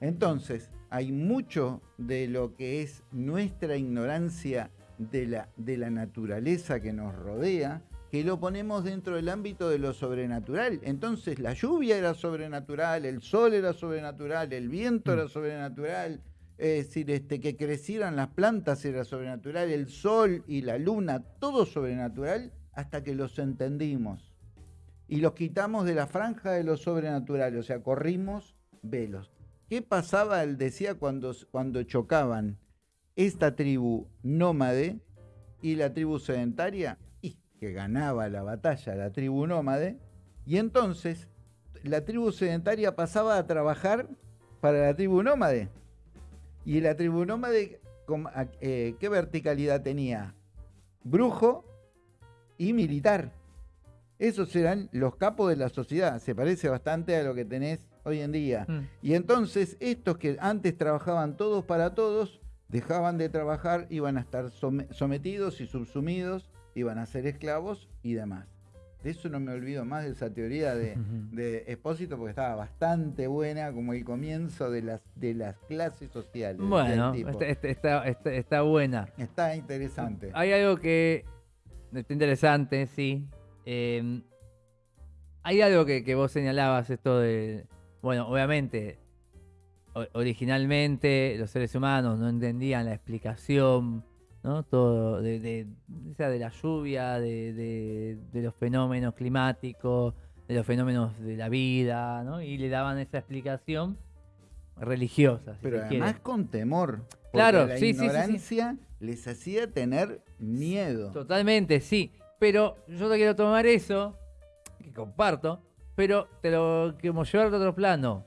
Entonces, hay mucho de lo que es nuestra ignorancia de la, de la naturaleza que nos rodea, que lo ponemos dentro del ámbito de lo sobrenatural. Entonces, la lluvia era sobrenatural, el sol era sobrenatural, el viento era sobrenatural, es decir, este, que crecieran las plantas era sobrenatural, el sol y la luna, todo sobrenatural, hasta que los entendimos y los quitamos de la franja de lo sobrenatural, o sea, corrimos velos. ¿Qué pasaba, él decía, cuando, cuando chocaban esta tribu nómade y la tribu sedentaria? Y que ganaba la batalla la tribu nómade, y entonces la tribu sedentaria pasaba a trabajar para la tribu nómade. Y la tribu nómade, com- a- eh, ¿qué verticalidad tenía? Brujo y militar. Esos eran los capos de la sociedad. Se parece bastante a lo que tenés hoy en día. Mm. Y entonces estos que antes trabajaban todos para todos, dejaban de trabajar, iban a estar some- sometidos y subsumidos, iban a ser esclavos y demás. De eso no me olvido más de esa teoría de, Espósito porque estaba bastante buena como el comienzo de las, de las clases sociales. Bueno, tipo. está, está- está- está- buena. Está interesante. Hay algo que está interesante, sí. Eh, hay algo que, que vos señalabas, esto de. Bueno, obviamente, originalmente los seres humanos no entendían la explicación, ¿no? Todo, de, de, de la lluvia, de, de- de los fenómenos climáticos, de los fenómenos de la vida, ¿no? Y le daban esa explicación religiosa, si Pero se además quiere. con temor. porque Claro, la sí, sí, sí, sí. ignorancia les hacía tener miedo. Totalmente, sí. Pero yo te quiero tomar eso, que comparto, pero te lo queremos llevar a otro plano.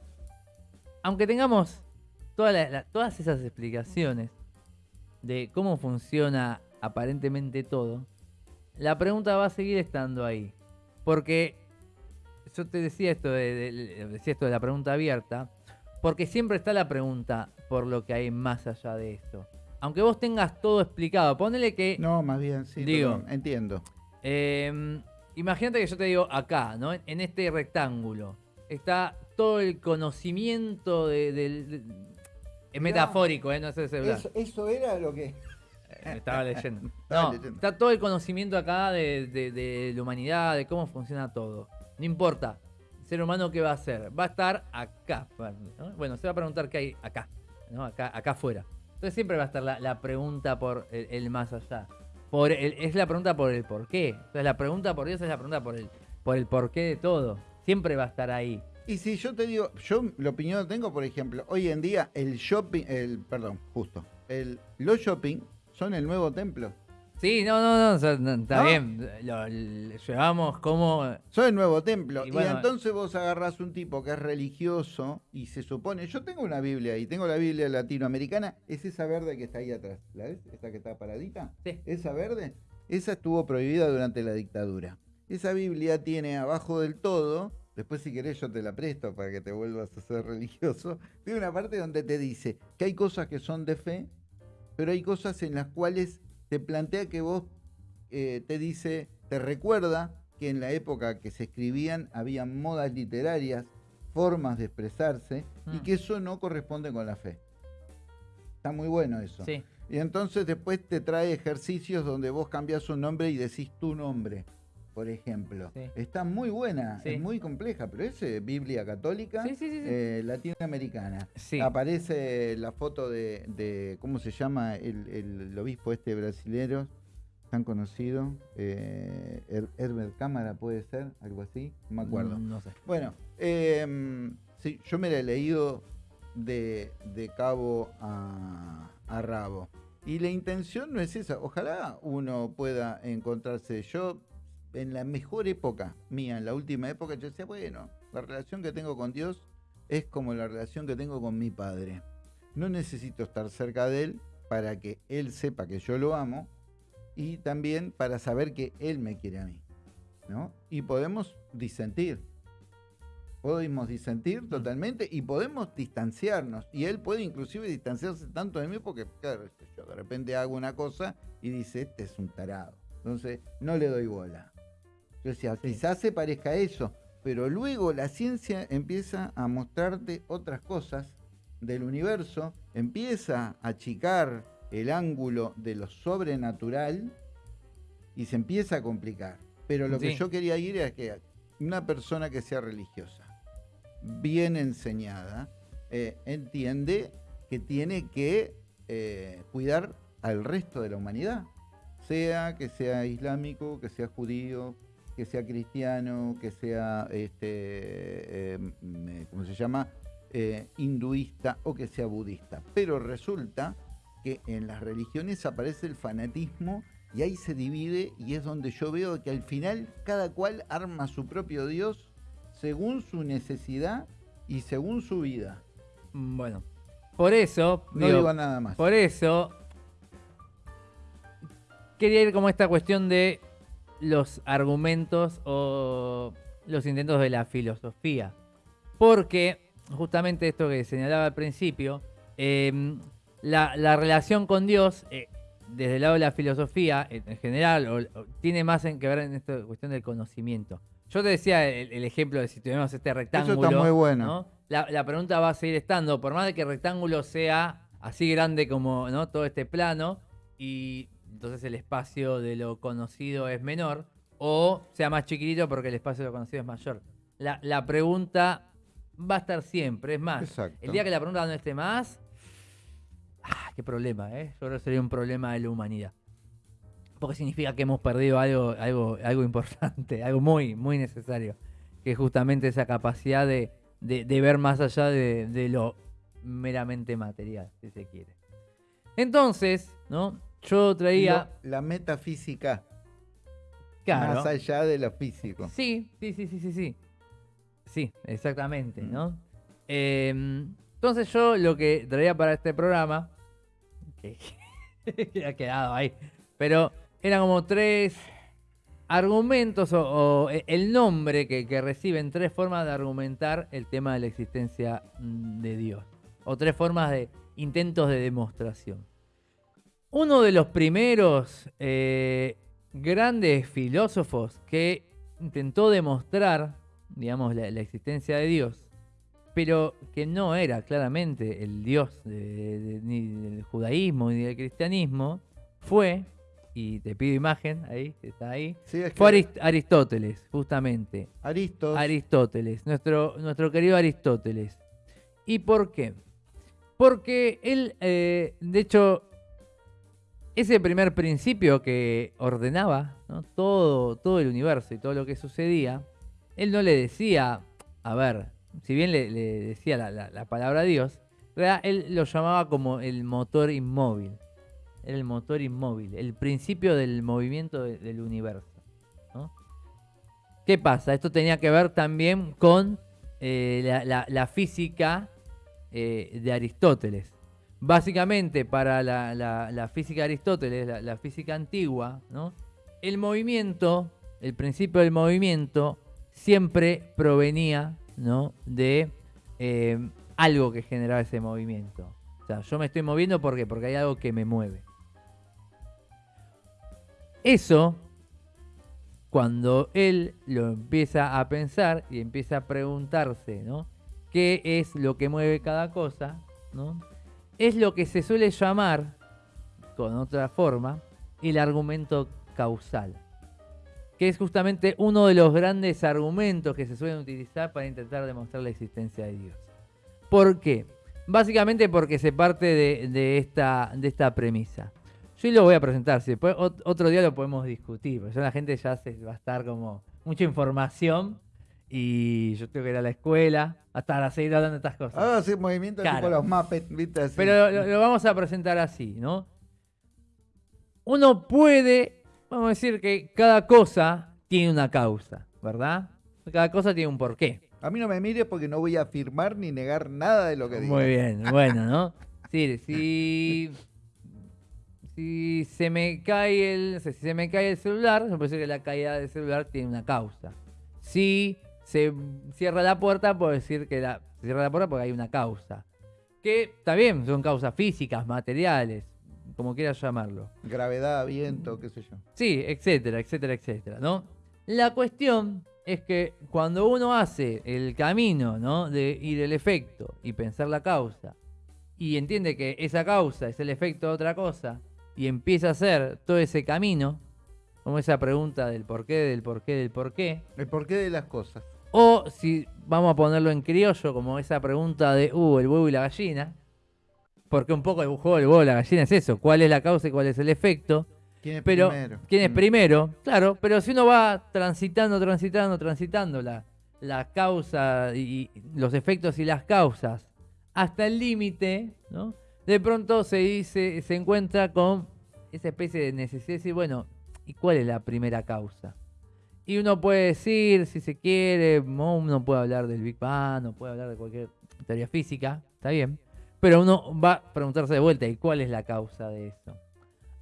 Aunque tengamos toda la- la- todas esas explicaciones de cómo funciona aparentemente todo, la pregunta va a seguir estando ahí. Porque yo te decía esto de, de- decía esto de la pregunta abierta, porque siempre está la pregunta por lo que hay más allá de esto. Aunque vos tengas todo explicado, ponele que No, más bien, sí. Digo. entiendo. eh, imagínate que yo te digo acá, ¿no? En, este rectángulo está todo el conocimiento de- es metafórico, ¿eh? No sé si Eso, eso era lo que. Eh, me estaba leyendo. No, está todo el conocimiento acá de, de- de la humanidad, de cómo funciona todo. No importa. El ser humano, ¿qué va a hacer? Va a estar acá. ¿no? Bueno, se va a preguntar qué hay acá, ¿no? Acá, acá afuera. Entonces siempre va a estar la, la pregunta por el, el más allá. Por el- es la pregunta por el por qué. Entonces la pregunta por Dios es la pregunta por el, por el por qué de todo. Siempre va a estar ahí. Y si yo te digo, yo la opinión que tengo, por ejemplo, hoy en día el shopping, el, perdón, justo, el, los shopping son el nuevo templo. Sí, no, no, no, o sea, no, está ¿No? bien. Lo, lo llevamos como... Son el nuevo templo. Y entonces vos agarrás un tipo que es religioso y se supone, yo tengo una Biblia y tengo la Biblia latinoamericana, es esa verde que está ahí atrás, ¿la ves? Esa que está paradita. Sí. Esa verde, esa estuvo prohibida durante la dictadura. Esa Biblia tiene abajo del todo, después si querés yo te la presto para que te vuelvas a ser religioso, tiene una parte donde te dice que hay cosas que son de fe, pero hay cosas en las cuales te plantea que vos eh, te dice, te recuerda que en la época que se escribían había modas literarias, formas de expresarse, y Mm. que eso no corresponde con la fe. Está muy bueno eso. Sí. Y entonces después te trae ejercicios donde vos cambias un nombre y decís tu nombre, por ejemplo. Sí. Está muy buena, Sí. es muy compleja, pero es eh, Biblia católica Sí, sí, sí, sí. eh, latinoamericana. Aparece la foto de, de- ¿cómo se llama? El, el obispo este brasilero, tan conocido, eh, Her- Herbert Cámara puede ser, algo así, no me acuerdo. No sé. Bueno, eh, sí, yo me la he leído de, de cabo a, a rabo. Y la intención no es esa. Ojalá uno pueda encontrarse. Yo, en la mejor época mía, en la última época, yo decía, bueno, la relación que tengo con Dios es como la relación que tengo con mi padre. No necesito estar cerca de él, para que él sepa que yo lo amo y también para saber que él me quiere a mí. ¿no? Y podemos disentir. Podemos disentir totalmente y podemos distanciarnos. Y él puede inclusive distanciarse tanto de mí porque, claro, yo de repente hago una cosa y dice, este es un tarado. Entonces, no le doy bola. Yo decía, quizás se parezca a eso, pero luego la ciencia empieza a mostrarte otras cosas del universo, empieza a achicar el ángulo de lo sobrenatural y se empieza a complicar. Pero lo que yo quería ir es que una persona que sea religiosa, bien enseñada, eh, entiende que tiene que eh, cuidar al resto de la humanidad, sea que sea islámico, que sea judío, que sea cristiano, que sea, este, em, ¿cómo se llama? Eh, hinduista o que sea budista. Pero resulta que en las religiones aparece el fanatismo y ahí se divide y es donde yo veo que al final cada cual arma su propio Dios según su necesidad y según su vida. Mm, bueno, por eso... No digo, nada más. Por eso quería ir como esta cuestión de los argumentos o los intentos de la filosofía. Porque justamente esto que señalaba al principio, em, la, relación con Dios, eh, desde el lado de la filosofía en, general, tiene más en que ver en esta cuestión del conocimiento. Yo te decía el, ejemplo de si tenemos este rectángulo. Eso está muy bueno. La, pregunta va a seguir estando, por más de que el rectángulo sea así grande como ¿no? todo este plano, y entonces el espacio de lo conocido es menor, o sea más chiquitito porque el espacio de lo conocido es mayor. La, pregunta va a estar siempre, es más, el día que la pregunta no esté más, ah, qué problema, ¿eh? Yo creo que sería un problema de la humanidad. Porque significa que hemos perdido algo, algo, algo importante, algo muy, muy necesario, que es justamente esa capacidad de, ver más allá de, lo meramente material, si se quiere. Entonces, ¿no? Yo traía... la metafísica. Más allá de lo físico. Sí, sí, sí, sí, sí, sí. Sí, exactamente, mm. ¿no? Em, entonces yo lo que traía para este programa, que, ha quedado ahí, pero eran como tres argumentos o, e, el nombre que, que, reciben tres formas de argumentar el tema de la existencia mm, de Dios. O tres formas de intentos de demostración. Uno de los primeros eh, grandes filósofos que intentó demostrar, digamos, la, existencia de Dios, pero que no era claramente el Dios ni del judaísmo ni del cristianismo, fue, y te pido imagen, ahí, está ahí, fue Aristóteles, justamente. Aristóteles, nuestro, nuestro querido Aristóteles. ¿Y por qué? Porque él, eh, de hecho, ese primer principio que ordenaba todo, todo el universo y todo lo que sucedía, él no le decía, a ver, si bien le, decía la, palabra Dios, él lo llamaba como el motor inmóvil. El motor inmóvil, el principio del movimiento del universo. ¿Qué pasa? Esto tenía que ver también con eh, la, física eh, de Aristóteles. Básicamente, para la, física de Aristóteles, la, física antigua, el movimiento, el principio del movimiento, siempre provenía de eh, algo que generaba ese movimiento. O sea, yo me estoy moviendo porque porque hay algo que me mueve. Eso, cuando él lo empieza a pensar y empieza a preguntarse. ¿Qué es lo que mueve cada cosa? ¿no? Es lo que se suele llamar, con otra forma, el argumento causal, que es justamente uno de los grandes argumentos que se suelen utilizar para intentar demostrar la existencia de Dios. ¿Por qué? Básicamente porque se parte de, esta, de esta premisa. Yo lo voy a presentar, si después otro día lo podemos discutir, porque la gente ya se, va a estar como mucha información y yo tengo que ir a la escuela hasta seguir hablando de estas cosas. Ah, sí, movimientos tipo los Muppets, ¿viste? Pero lo, vamos a presentar así, ¿no? Uno puede, vamos a decir que cada cosa tiene una causa, ¿verdad? Cada cosa tiene un porqué. A mí no me mires porque no voy a afirmar ni negar nada de lo que digo. Muy bien, bueno, ¿no? Sí, si si se me cae el, si se me cae el celular, se puede decir que la caída del celular tiene una causa. Si se cierra la puerta, puedo decir que la, se cierra la puerta porque hay una causa. Que bien, son causas físicas, materiales, como quieras llamarlo. Gravedad, viento, qué sé yo. Sí, etcétera, etcétera, etcétera, ¿no? La cuestión es que cuando uno hace el camino, ¿no? De ir el efecto y pensar la causa, y entiende que esa causa es el efecto de otra cosa, y empieza a hacer todo ese camino, como esa pregunta del por qué, del por qué, del por qué, El porqué de las cosas. O si vamos a ponerlo en criollo, como esa pregunta de, uh, el huevo y la gallina, porque un poco el juego del huevo y la gallina es eso, cuál es la causa y cuál es el efecto, ¿Quién es pero primero? quién es Mm. primero, claro, pero si uno va transitando, transitando, transitando la, la causa y, y los efectos y las causas hasta el límite, ¿no? De pronto se dice, se encuentra con esa especie de necesidad de decir, bueno, ¿y cuál es la primera causa? Y uno puede decir, si se quiere, ¿no? uno puede hablar del Big Bang, o puede hablar de cualquier teoría física, está bien, pero uno va a preguntarse de vuelta, ¿y cuál es la causa de eso?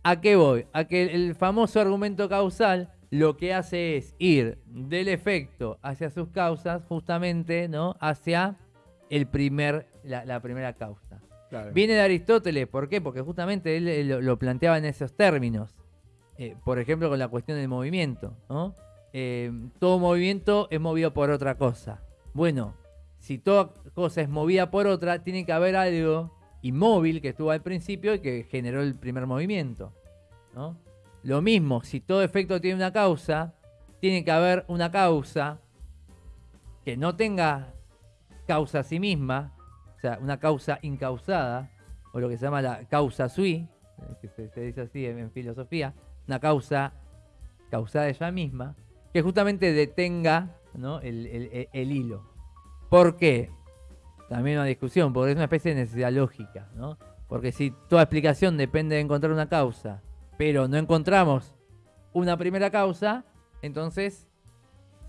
¿A qué voy? A que el famoso argumento causal lo que hace es ir del efecto hacia sus causas, justamente, ¿no? Hacia el primer, la, la primera causa. Claro. Viene de Aristóteles, ¿por qué? Porque justamente él, lo, lo planteaba en esos términos. Eh, por ejemplo, con la cuestión del movimiento, ¿no? Eh, todo movimiento es movido por otra cosa. Bueno, si toda cosa es movida por otra, tiene que haber algo inmóvil que estuvo al principio y que generó el primer movimiento. Lo mismo, si todo efecto tiene una causa, tiene que haber una causa que no tenga causa a sí misma, o sea, una causa incausada, o lo que se llama la causa sui, eh, que se, dice así en filosofía, una causa causada ella misma, que justamente detenga ¿no? el, el- el- el hilo. ¿Por qué? También una discusión, porque es una especie de necesidad lógica, ¿no? Porque si toda explicación depende de encontrar una causa, pero no encontramos una primera causa, entonces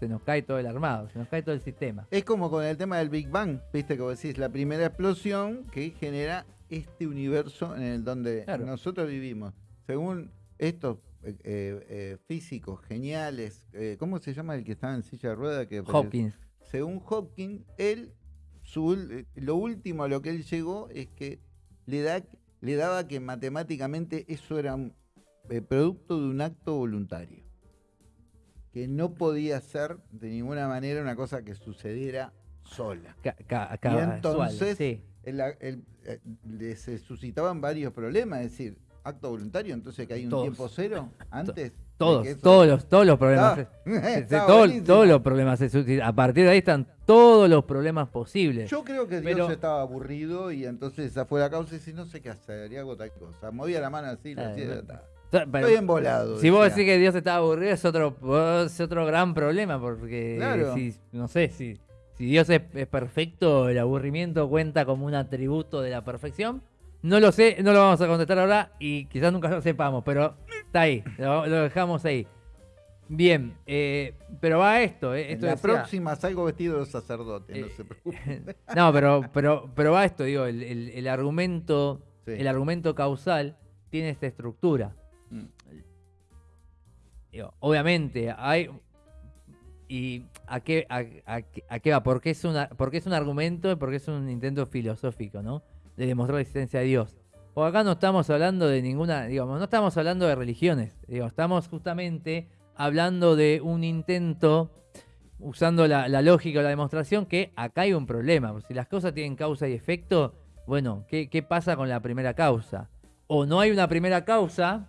se nos cae todo el armado, se nos cae todo el sistema. Es como con el tema del Big Bang, viste que vos decís, la primera explosión que genera este universo en el donde Claro. nosotros vivimos. Según estos eh, eh, físicos geniales, eh, ¿cómo se llama el que estaba en silla de rueda? Que apareció? Hopkins. Según Hopkins, él, su lo último a lo que él llegó es que le, da, le daba que matemáticamente eso era un producto de un acto voluntario. Que no podía ser de ninguna manera una cosa que sucediera sola. Ca- ca- Y entonces sí. el- el- le se suscitaban varios problemas, es decir, acto voluntario, entonces que hay un Todos. tiempo cero antes. Todos, eso- todos los, todos los problemas. Está- todo- buenísimo. todos los problemas. A partir de ahí están todos los problemas posibles. Yo creo que Dios Pero- estaba aburrido y entonces esa fue la causa y si no sé qué hacer, y hago tal cosa. Movía la mano así, lo Ah, hacía, pero- Estoy embolado. si vos decís que Dios está aburrido, es otro, es otro gran problema, porque Claro. si, no sé, si, si Dios es, es perfecto, el aburrimiento cuenta como un atributo de la perfección. No lo sé, no lo vamos a contestar ahora y quizás nunca lo sepamos, pero está ahí, lo, lo dejamos ahí. Bien, eh, pero va esto, eh, En la decía- próxima salgo vestido de sacerdote, no Eh, se preocupe. no, pero, pero, pero va esto, digo, el, el- el argumento, Sí. el argumento causal tiene esta estructura. Mm. Digo, obviamente, hay. ¿Y a qué, a, a qué- a qué va? Porque es, una, porque es un argumento y porque es un intento filosófico, ¿no? De demostrar la existencia de Dios. O acá no estamos hablando de ninguna, digamos, no estamos hablando de religiones, estamos justamente hablando de un intento, usando la, lógica o la demostración, que acá hay un problema. Si las cosas tienen causa y efecto, bueno, ¿qué, pasa con la primera causa? O no hay una primera causa,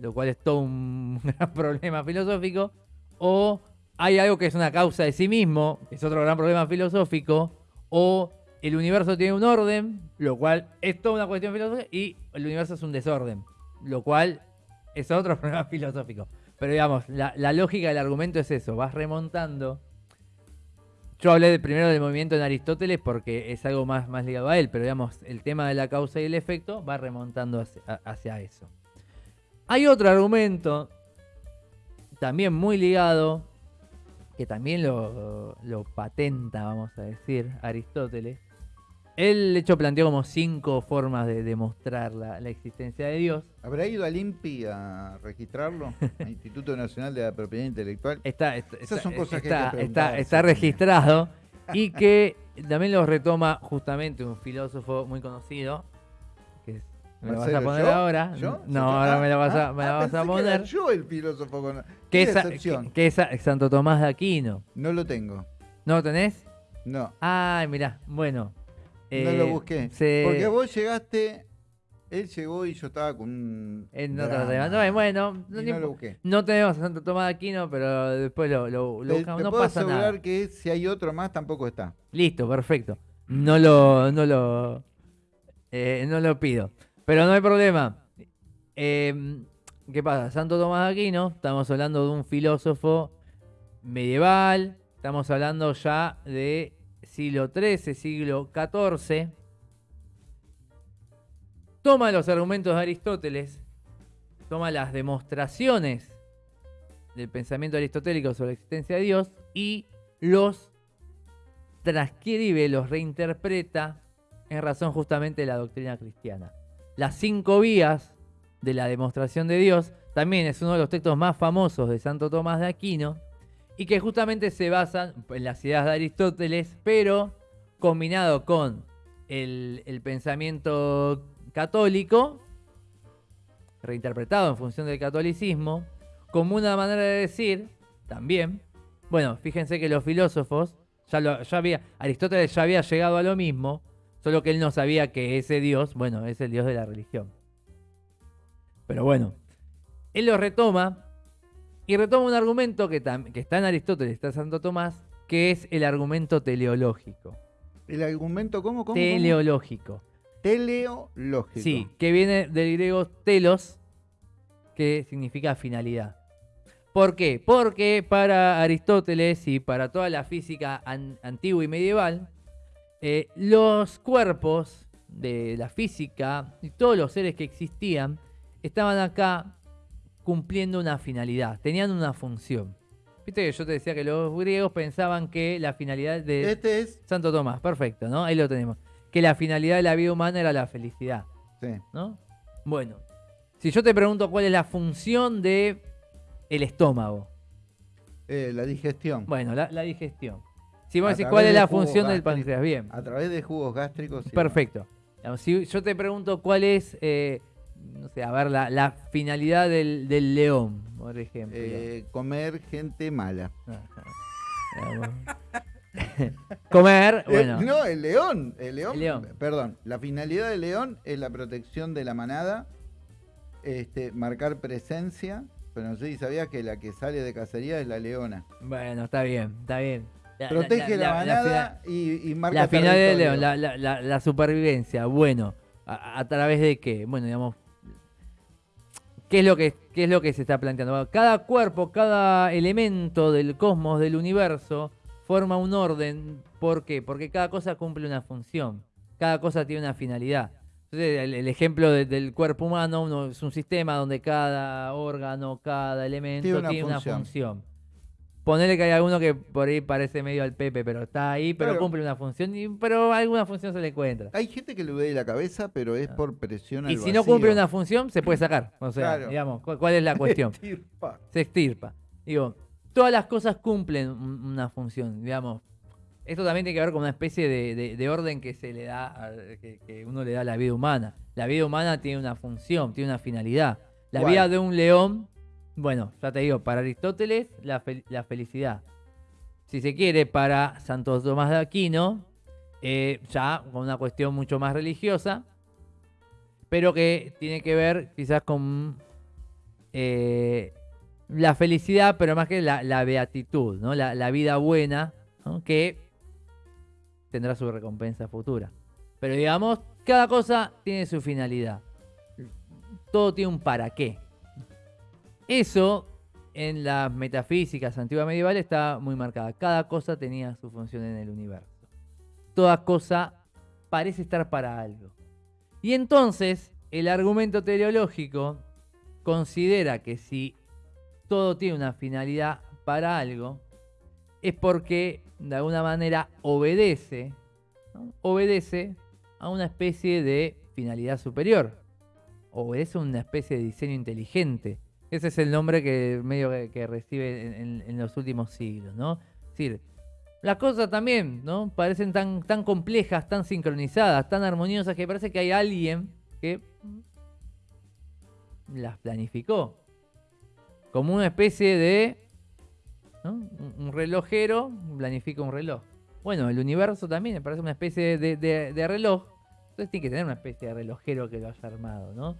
lo cual es todo un gran problema filosófico, o hay algo que es una causa de sí mismo, es otro gran problema filosófico, o el universo tiene un orden, lo cual es toda una cuestión filosófica, y el universo es un desorden, lo cual es otro problema filosófico. Pero digamos, la, lógica del argumento es eso, vas remontando. Yo hablé primero del movimiento en Aristóteles porque es algo más, más ligado a él, pero digamos, el tema de la causa y el efecto va remontando hacia, eso. Hay otro argumento, también muy ligado, que también lo patenta, vamos a decir, Aristóteles, Él, de hecho, planteó como cinco formas de demostrar la, la existencia de Dios. ¿Habrá ido al INPI a registrarlo? Al Instituto Nacional de la Propiedad Intelectual. Está, está, Esas son está- cosas que hay que está- está- registrado y que también lo retoma justamente un filósofo muy conocido. Que es- ¿Me lo vas a poner ¿yo? ahora? ¿Yo? No, ahora Ah, me lo vas a, ah, me ah, vas a pensé que era poner. yo el filósofo con. Qué es, que, que es Santo Tomás de Aquino. No lo tengo. ¿No lo tenés? No. Ay, mirá, bueno. No eh, lo busqué. se- Porque vos llegaste. Él llegó y yo estaba con un. en otro drama. tema. No, bueno, no, no lo busqué. no tenemos a Santo Tomás de Aquino, pero después lo, lo- lo Te, buscamos. te No puedo pasa asegurar nada. que si hay otro más tampoco está. Listo, perfecto. No lo, no lo, eh, no lo pido. Pero no hay problema. Eh, ¿Qué pasa? Santo Tomás de Aquino, estamos hablando de un filósofo medieval, estamos hablando ya de siglo XIII, siglo XIV. Toma los argumentos de Aristóteles, toma las demostraciones del pensamiento aristotélico sobre la existencia de Dios y los transcribe, los reinterpreta en razón justamente de la doctrina cristiana. Las cinco vías de la demostración de Dios también es uno de los textos más famosos de Santo Tomás de Aquino y que justamente se basan en las ideas de Aristóteles, pero combinado con el, el pensamiento católico, reinterpretado en función del catolicismo, como una manera de decir también, bueno, fíjense que los filósofos, ya, lo, ya había, Aristóteles ya había llegado a lo mismo, solo que él no sabía que ese Dios, bueno, es el Dios de la religión. Pero bueno, él lo retoma y retoma un argumento que, que está en Aristóteles, está en Santo Tomás, que es el argumento teleológico. ¿El argumento cómo? ¿Cómo? cómo? teleológico. Teleológico. Sí, que viene del griego telos, que significa finalidad. ¿Por qué? Porque para Aristóteles y para toda la física an- antigua y medieval, eh, los cuerpos de la física y todos los seres que existían estaban acá cumpliendo una finalidad, tenían una función. Viste que yo te decía que los griegos pensaban que la finalidad de... Este es. Santo Tomás, perfecto, ¿no? Ahí lo tenemos. Que la finalidad de la vida humana era la felicidad, Sí. ¿no? Bueno, si yo te pregunto cuál es la función de el estómago, eh, la digestión. bueno, la, la digestión. Si vos A decís cuál es la función del páncreas, bien, A través de jugos gástricos. perfecto. Si yo te pregunto cuál es, eh, no sé, a ver, la, la finalidad del, del león, por ejemplo. Eh, comer gente mala. Comer, Eh, bueno. no, el león, el león. El león. Perdón, la finalidad del león es la protección de la manada, este, marcar presencia. Pero no sé si sabías que la que sale de cacería es la leona. Bueno, está bien, está bien. La- Protege la, la- la manada y, y marca La final del león, la, la- la- la supervivencia, bueno, a, a través de qué? Bueno, digamos, ¿qué es, lo que, ¿qué es lo que se está planteando? Cada cuerpo, cada elemento del cosmos, del universo, forma un orden. ¿Por qué? Porque cada cosa cumple una función, cada cosa tiene una finalidad. Entonces, el, el ejemplo de- del cuerpo humano uno, es un sistema donde cada órgano, cada elemento Tiene una función. Ponele que hay alguno que por ahí parece medio al Pepe, pero está ahí, pero Claro. cumple una función, y- pero alguna función se le encuentra. Hay gente que le duele la cabeza, pero es por presión al Ah. Y si no cumple una función, se puede sacar. O sea, Claro. digamos, ¿cu- ¿cuál es la cuestión? Estirpa. se extirpa. Digo, todas las cosas cumplen un- una función, digamos. Esto también tiene que ver con una especie de, de- de orden que se le da, a- que, que uno le da a la vida humana. La vida humana tiene una función, tiene una finalidad. La ¿Cuál? vida de un león, bueno, ya te digo, para Aristóteles, la, fel- la felicidad. Si se quiere, para Santo Tomás de Aquino, eh, ya con una cuestión mucho más religiosa, pero que tiene que ver quizás con eh, la felicidad, pero más que la, beatitud, ¿no? La, vida buena, que tendrá su recompensa futura. Pero digamos, cada cosa tiene su finalidad. Todo tiene un para qué. Eso en las metafísicas antigua medieval está muy marcada. Cada cosa tenía su función en el universo. Toda cosa parece estar para algo. Y entonces el argumento teleológico considera que si todo tiene una finalidad para algo, es porque de alguna manera obedece, obedece a una especie de finalidad superior. Obedece a una especie de diseño inteligente. Ese es el nombre que medio que, recibe en, los últimos siglos, ¿no? Las cosas también, ¿no? Parecen tan, tan complejas, tan sincronizadas, tan armoniosas, que parece que hay alguien que las planificó. Como una especie de... Un relojero planifica un reloj. Bueno, el universo también parece una especie de, reloj. Entonces tiene que tener una especie de relojero que lo haya armado, ¿no?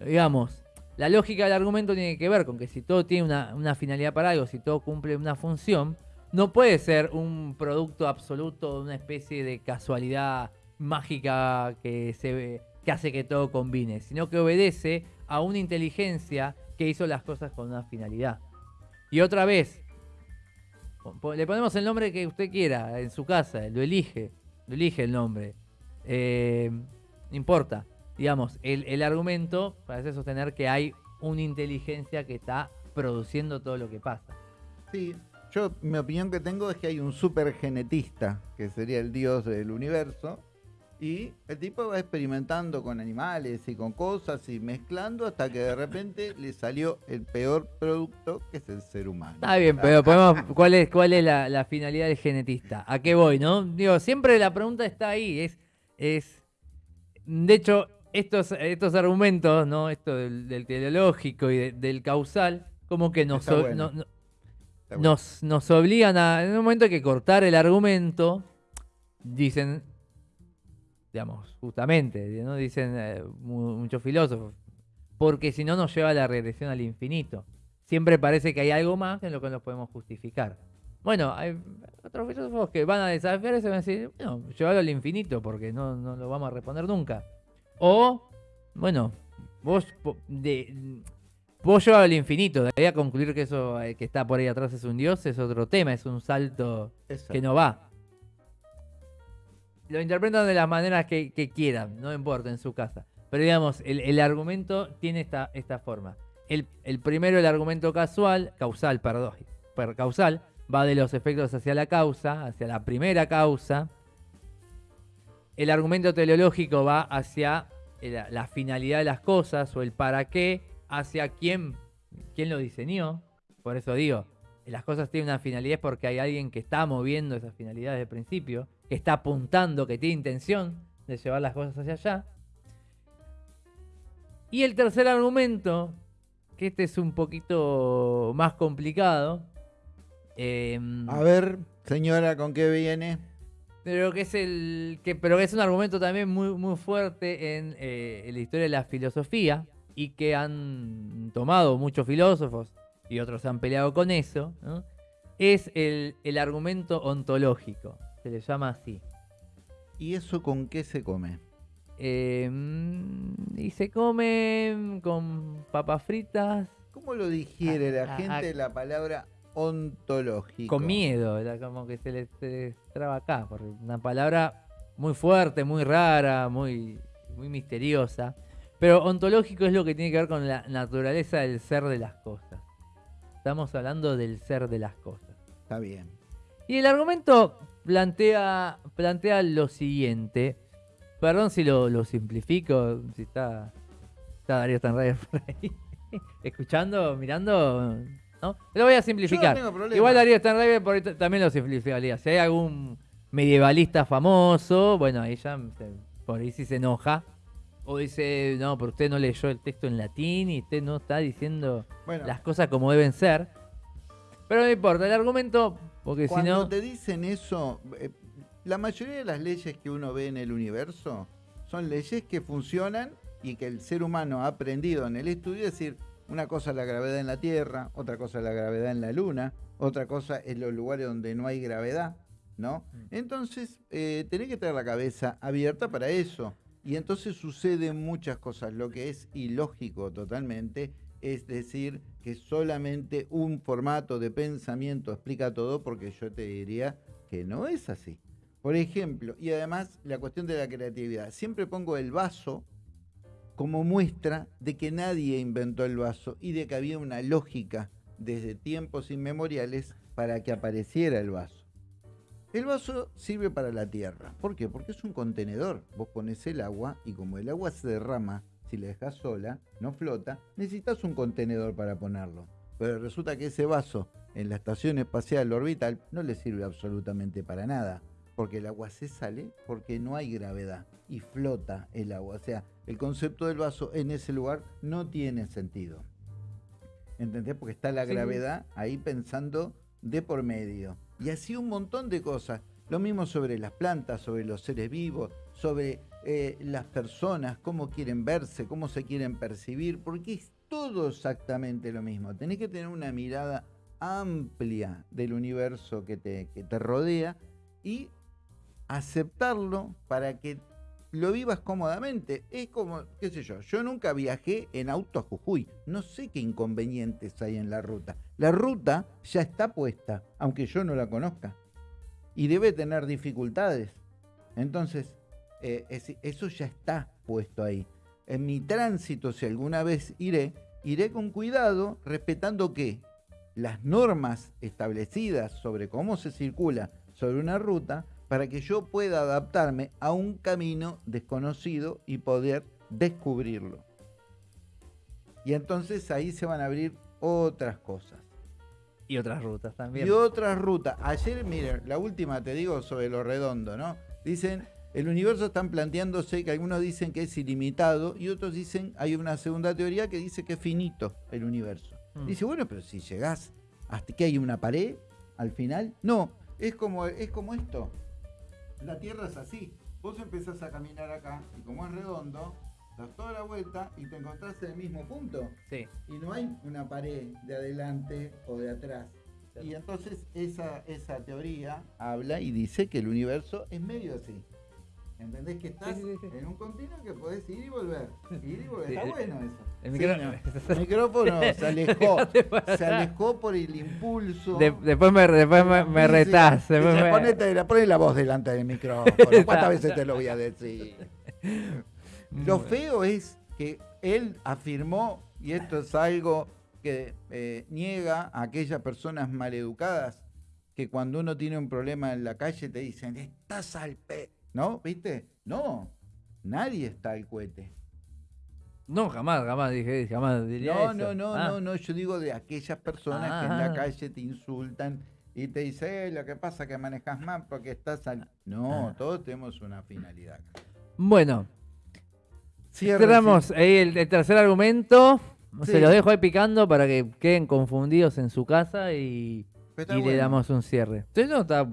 Digamos, la lógica del argumento tiene que ver con que si todo tiene una, finalidad para algo, si todo cumple una función, no puede ser un producto absoluto, una especie de casualidad mágica que, se, que hace que todo combine, sino que obedece a una inteligencia que hizo las cosas con una finalidad. Y otra vez, le ponemos el nombre que usted quiera en su casa, lo elige, lo elige el nombre. Eh, no importa. Digamos, el, el argumento parece sostener que hay una inteligencia que está produciendo todo lo que pasa. Sí, yo mi opinión que tengo es que hay un supergenetista, que sería el dios del universo, y el tipo va experimentando con animales y con cosas y mezclando hasta que de repente le salió el peor producto que es el ser humano. Está bien, pero podemos, ¿cuál es, cuál es la, finalidad del genetista? ¿A qué voy, no? Digo, siempre la pregunta está ahí. Es, es de hecho, estos, estos argumentos, ¿no? Esto del, teleológico y del causal, como que nos, nos, nos obligan a. En un momento hay que cortar el argumento. Dicen, digamos, justamente, ¿no? dicen eh, muchos filósofos, porque si no nos lleva a la regresión al infinito. Siempre parece que hay algo más en lo que nos podemos justificar. Bueno, hay otros filósofos que van a desafiar eso y van a decir, bueno, llévalo al infinito porque no, no lo vamos a responder nunca. O, bueno, vos, de, vos al infinito, de ahí a concluir que eso eh, que está por ahí atrás es un dios, es otro tema, es un salto que no va lo interpretan de las maneras que, quieran, no importa, en su casa. Pero digamos, el, argumento tiene esta, esta forma. El, primero, el argumento casual, causal, perdón, causal, va de los efectos hacia la causa, hacia la primera causa. El argumento teleológico va hacia la, la finalidad de las cosas o el para qué, hacia quién, quién lo diseñó. Por eso digo, las cosas tienen una finalidad porque hay alguien que está moviendo esas finalidades de principio que está apuntando, que tiene intención de llevar las cosas hacia allá. Y el tercer argumento, que este es un poquito más complicado. Em, a ver, señora, ¿con qué viene? Pero que es el. Que, pero que es un argumento también muy, muy fuerte en, eh, en la historia de la filosofía. Y que han tomado muchos filósofos y otros han peleado con eso. Es el, el argumento ontológico se le llama así. ¿Y eso con qué se come? Em, y se come con papas fritas. ¿Cómo lo digiere la gente la palabra ontológico? Con miedo, como que se le, traba acá, porque una palabra muy fuerte, muy rara, muy, muy misteriosa. Pero ontológico es lo que tiene que ver con la naturaleza del ser de las cosas. Estamos hablando del ser de las cosas. Está bien. Y el argumento plantea, plantea lo siguiente. Perdón si lo, simplifico, si está, está Darío Stanrider por ahí. Escuchando, mirando, ¿no? Lo voy a simplificar. Igual Darío Stanrider por también lo simplificaría. Si hay algún medievalista famoso, bueno, ya por ahí sí se enoja. O dice, no, pero usted no leyó el texto en latín y usted no está diciendo las cosas como deben ser. Pero no importa, el argumento porque Cuando te dicen eso, eh, la mayoría de las leyes que uno ve en el universo son leyes que funcionan y que el ser humano ha aprendido en el estudio, es decir, una cosa es la gravedad en la Tierra, otra cosa es la gravedad en la Luna, otra cosa es los lugares donde no hay gravedad, ¿no? Mm. Entonces, eh, tenés que tener la cabeza abierta para eso. Y entonces suceden muchas cosas, lo que es ilógico totalmente, es decir, que solamente un formato de pensamiento explica todo, porque yo te diría que no es así. Por ejemplo, y además la cuestión de la creatividad. Siempre pongo el vaso como muestra de que nadie inventó el vaso y de que había una lógica desde tiempos inmemoriales para que apareciera el vaso. El vaso sirve para la tierra. ¿Por qué? Porque es un contenedor. Vos pones el agua y como el agua se derrama, si la dejas sola, no flota, necesitas un contenedor para ponerlo. Pero resulta que ese vaso en la estación espacial orbital no le sirve absolutamente para nada. Porque el agua se sale porque no hay gravedad y flota el agua. O sea, el concepto del vaso en ese lugar no tiene sentido. ¿Entendés? Porque está la Sí, gravedad ahí pensando de por medio. Y así un montón de cosas. Lo mismo sobre las plantas, sobre los seres vivos, sobre eh, las personas, cómo quieren verse, cómo se quieren percibir, porque es todo exactamente lo mismo. Tenés que tener una mirada amplia del universo que te, que te rodea y aceptarlo para que lo vivas cómodamente. Es como, qué sé yo, yo nunca viajé en auto a Jujuy. No sé qué inconvenientes hay en la ruta. La ruta ya está puesta, aunque yo no la conozca. Y debe tener dificultades. Entonces, eh, es- eso ya está puesto ahí. En mi tránsito, si alguna vez iré, iré con cuidado, respetando que las normas establecidas sobre cómo se circula sobre una ruta para que yo pueda adaptarme a un camino desconocido y poder descubrirlo. Y entonces ahí se van a abrir otras cosas. Y otras rutas también. Y otras rutas. Ayer, miren, la última te digo sobre lo redondo, ¿no? Dicen, el universo están planteándose que algunos dicen que es ilimitado y otros dicen, hay una segunda teoría que dice que es finito el universo. Mm. Dice, bueno, pero si llegás hasta que hay una pared al final, no, es como, es como esto. La Tierra es así. Vos empezás a caminar acá y como es redondo, das toda la vuelta y te encontrás en el mismo punto Sí. y no hay una pared de adelante o de atrás. Y entonces esa, esa teoría habla y dice que el universo es medio así. ¿Entendés? Que estás Sí, sí, sí. en un continuo que podés ir y volver. Ir y volver. Está bueno eso. el Sí, micro- no. El micrófono se alejó. Se alejó por el impulso. De- después me, después me, me retás. después Dice, me- ponete la, poné la voz delante del micrófono. ¿Cuántas veces te lo voy a decir? Lo feo es que él afirmó, y esto es algo que eh, niega a aquellas personas maleducadas, que cuando uno tiene un problema en la calle te dicen, estás al pe... ¿No? ¿Viste? No, nadie está al cohete. No, jamás, jamás dije, jamás diría No, eso. no, no, Ah, no, no, yo digo de aquellas personas que en la Ah. calle te insultan y te dicen, "Eh, lo que pasa es que manejas mal porque estás al... No, Ah. todos tenemos una finalidad. Bueno, cerramos ahí el, el tercer argumento. Sí. Se los dejo ahí picando para que queden confundidos en su casa y, y le damos un cierre. Sí, no, está,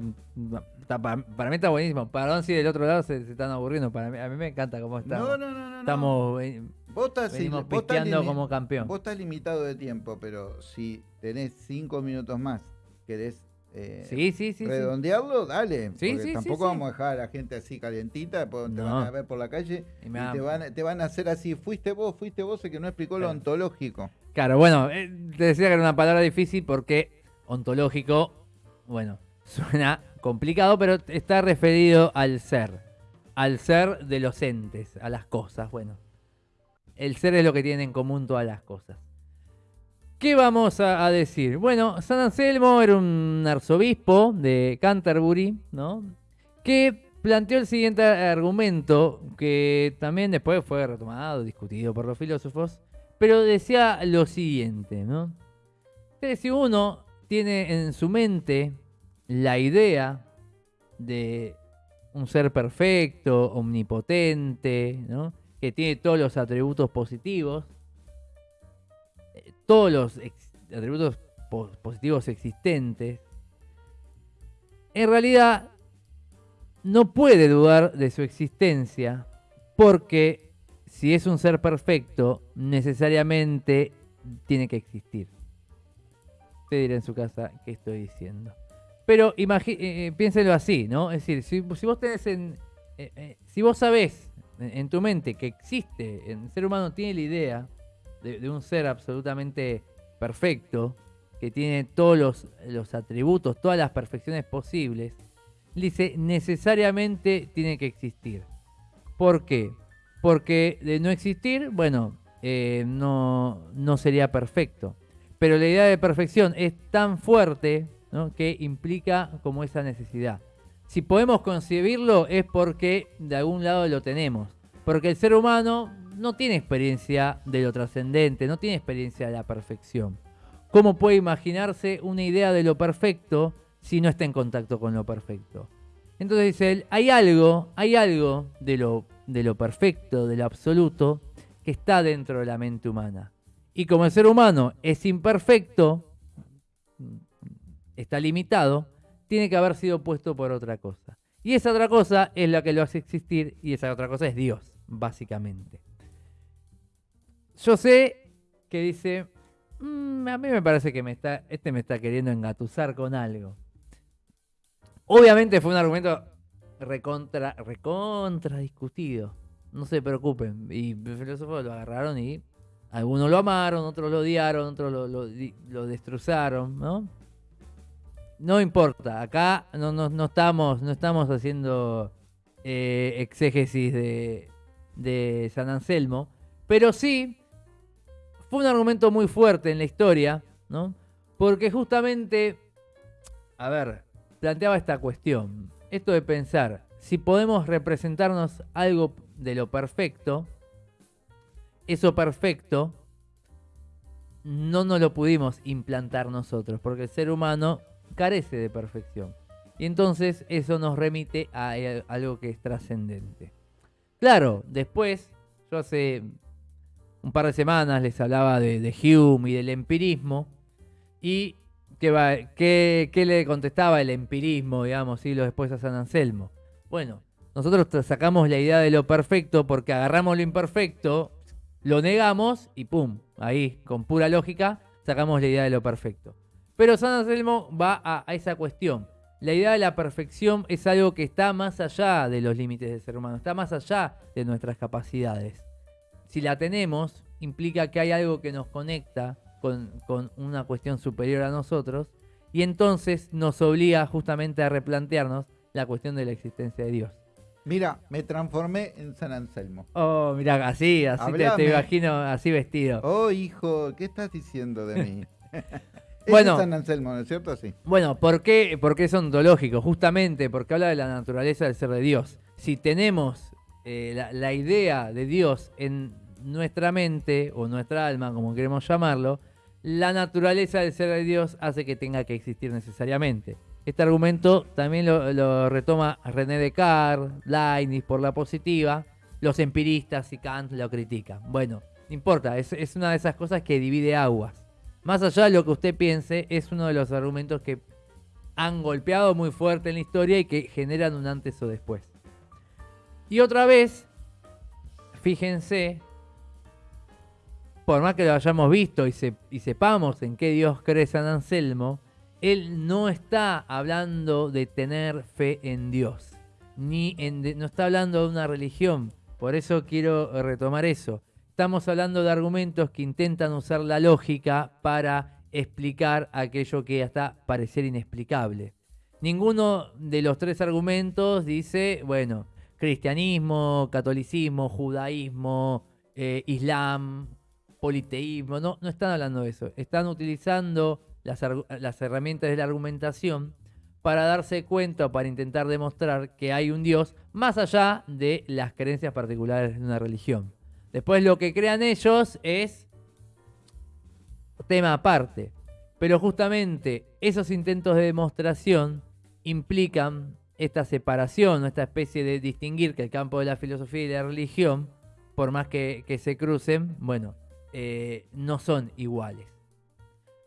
está- para, para mí está buenísimo. Perdón si del otro lado se, se están aburriendo. Para mí, a mí me encanta cómo está. No, no, no, no. Estamos eh, Vos estás, venimos vos estás como campeón. Vos estás limitado de tiempo, pero si tenés cinco minutos más, querés eh, Sí, sí, sí. redondearlo, dale. Sí, porque tampoco vamos a dejar a la gente así calientita, te No. van a ver por la calle Y te, van, te van a hacer así, fuiste vos, fuiste vos, el que no explicó lo ontológico. Claro, bueno, eh, te decía que era una palabra difícil porque ontológico, bueno, suena complicado, pero está referido al ser, al ser de los entes, a las cosas, bueno. El ser es lo que tienen en común todas las cosas. ¿Qué vamos a, a decir? Bueno, San Anselmo era un arzobispo de Canterbury, ¿no? Que planteó el siguiente argumento, que también después fue retomado, discutido por los filósofos, pero decía lo siguiente, ¿no? Que si uno tiene en su mente la idea de un ser perfecto, omnipotente, que tiene todos los atributos positivos, eh, todos los atributos po- positivos existentes, en realidad no puede dudar de su existencia porque si es un ser perfecto, necesariamente tiene que existir. Usted dirá en su casa qué estoy diciendo. Pero eh, eh, piénselo así, ¿no? Es decir, si, si vos tenés en. eh, eh, si vos sabés en, tu mente que existe, el ser humano tiene la idea de, un ser absolutamente perfecto, que tiene todos los, los atributos, todas las perfecciones posibles, dice necesariamente tiene que existir. ¿Por qué? Porque de no existir, bueno, eh, no, no sería perfecto. Pero la idea de perfección es tan fuerte ¿no? que implica como esa necesidad. si podemos concebirlo es porque de algún lado lo tenemos. Porque el ser humano no tiene experiencia de lo trascendente, no tiene experiencia de la perfección. ¿Cómo puede imaginarse una idea de lo perfecto si no está en contacto con lo perfecto? Entonces dice él, hay algo, hay algo de lo, de lo perfecto, de lo absoluto, que está dentro de la mente humana. Y como el ser humano es imperfecto, está limitado, tiene que haber sido puesto por otra cosa. Y esa otra cosa es la que lo hace existir y esa otra cosa es Dios, básicamente. Yo sé que dice, mm, a mí me parece que me está, este me está queriendo engatusar con algo. Obviamente fue un argumento recontra, recontra. No se preocupen. Y los filósofos lo agarraron y algunos lo amaron, otros lo odiaron, otros lo, lo, destrozaron, ¿no? No importa, acá no, no, estamos, no estamos haciendo eh, exégesis de, de San Anselmo, pero sí fue un argumento muy fuerte en la historia, ¿no? Porque justamente, a ver, planteaba esta cuestión. Esto de pensar, si podemos representarnos algo de lo perfecto, eso perfecto no nos lo pudimos implantar nosotros, porque el ser humano carece de perfección. Y entonces eso nos remite a algo que es trascendente. Claro, después, yo hace un par de semanas les hablaba de, de Hume y del empirismo, y ¿Qué, le contestaba el empirismo, digamos, siglos después a San Anselmo? Bueno, nosotros sacamos la idea de lo perfecto porque agarramos lo imperfecto, lo negamos y pum, ahí, con pura lógica, sacamos la idea de lo perfecto. Pero San Anselmo va a, a esa cuestión. La idea de la perfección es algo que está más allá de los límites del ser humano, está más allá de nuestras capacidades. Si la tenemos, implica que hay algo que nos conecta con, una cuestión superior a nosotros y entonces nos obliga justamente a replantearnos la cuestión de la existencia de Dios. Mira, me transformé en San Anselmo. Oh, mira, así, así te, imagino, así vestido. Oh, hijo, ¿qué estás diciendo de mí? bueno, es San Anselmo, ¿no es cierto? Sí. Bueno, ¿por qué, ¿por qué es ontológico? Justamente porque habla de la naturaleza del ser de Dios. Si tenemos eh, la, la idea de Dios en nuestra mente o nuestra alma, como queremos llamarlo, la naturaleza del ser de Dios hace que tenga que existir necesariamente. Este argumento también lo, retoma René Descartes, Leibniz por la positiva, los empiristas y Kant lo critican. Bueno, no importa, es, es una de esas cosas que divide aguas. Más allá de lo que usted piense, es uno de los argumentos que han golpeado muy fuerte en la historia y que generan un antes o después. Y otra vez, fíjense por más que lo hayamos visto y, sepamos en qué Dios cree San Anselmo, él no está hablando de tener fe en Dios, ni no está hablando de una religión. Por eso quiero retomar eso. Estamos hablando de argumentos que intentan usar la lógica para explicar aquello que hasta parecer inexplicable. Ninguno de los tres argumentos dice, bueno, cristianismo, catolicismo, judaísmo, eh, islam, politeísmo, no, no están hablando de eso. Están utilizando las, las herramientas de la argumentación para darse cuenta o para intentar demostrar que hay un Dios más allá de las creencias particulares de una religión. Después lo que crean ellos es tema aparte. Pero justamente esos intentos de demostración implican esta separación, esta especie de distinguir que el campo de la filosofía y la religión, por más que, se crucen, bueno, eh, no son iguales.